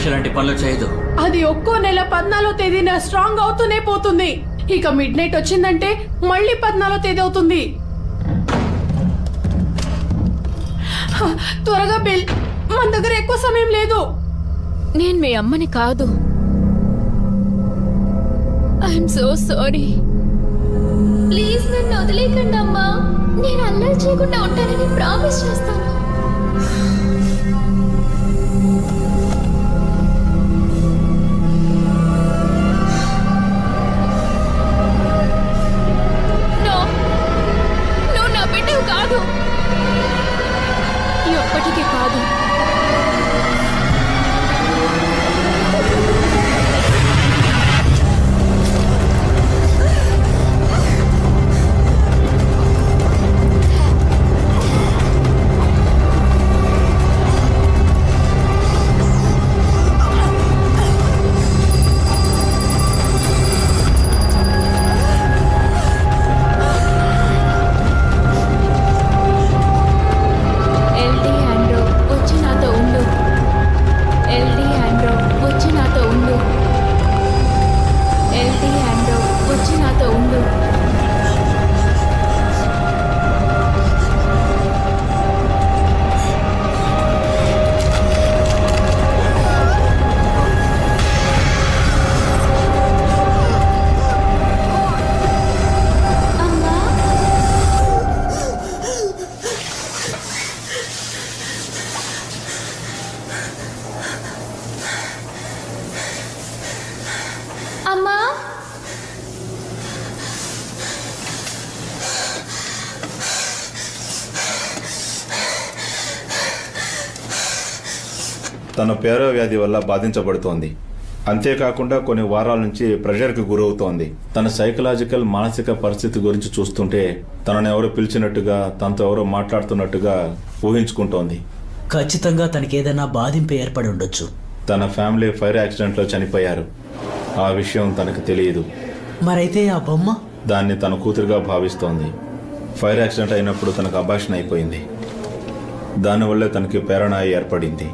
ఆశ లాంటి పనులు చేయదు. అది ఒక్కో నెల పద్నాలుగో తేదీన స్ట్రాంగ్ అవుతూనే పోతుంది. ఇక మిడ్ నైట్ వచ్చిందంటే మళ్ళీ పద్నాలుగో తేదీ అవుతుంది. త్వరగా బిల్ మన దగ్గర ఎక్కువ సమయం లేదు. నేను మీ అమ్మని కాదు. ఐఎమ్ సో సారీ ప్లీజ్ నన్ను వదిలేకండి అమ్మా నేను అల్లరి చేయకుండా ఉంటానని ప్రామిస్ చేస్తాను. వల్ల బాధించబడుతోంది. అంతేకాకుండా కొన్ని వారాల నుంచి ప్రెషర్కి గురవుతోంది. తన సైకలాజికల్ మానసిక పరిస్థితి గురించి చూస్తుంటే తనను ఎవరో పిలిచినట్టుగా తనతో ఎవరో మాట్లాడుతున్నట్టుగా ఊహించుకుంటోంది. ఖచ్చితంగా తనకేదైనా బాధింపు ఏర్పడి ఉండొచ్చు. తన ఫ్యామిలీ ఫైర్ యాక్సిడెంట్లో చనిపోయారు. ఆ విషయం తనకు తెలియదు. మరైతే ఆ బొమ్మ? దాన్ని తన కూతురుగా భావిస్తోంది. ఫైర్ యాక్సిడెంట్ అయినప్పుడు తనకు అభాషణ అయిపోయింది. దానివల్లే తనకి ప్రేరణ ఏర్పడింది.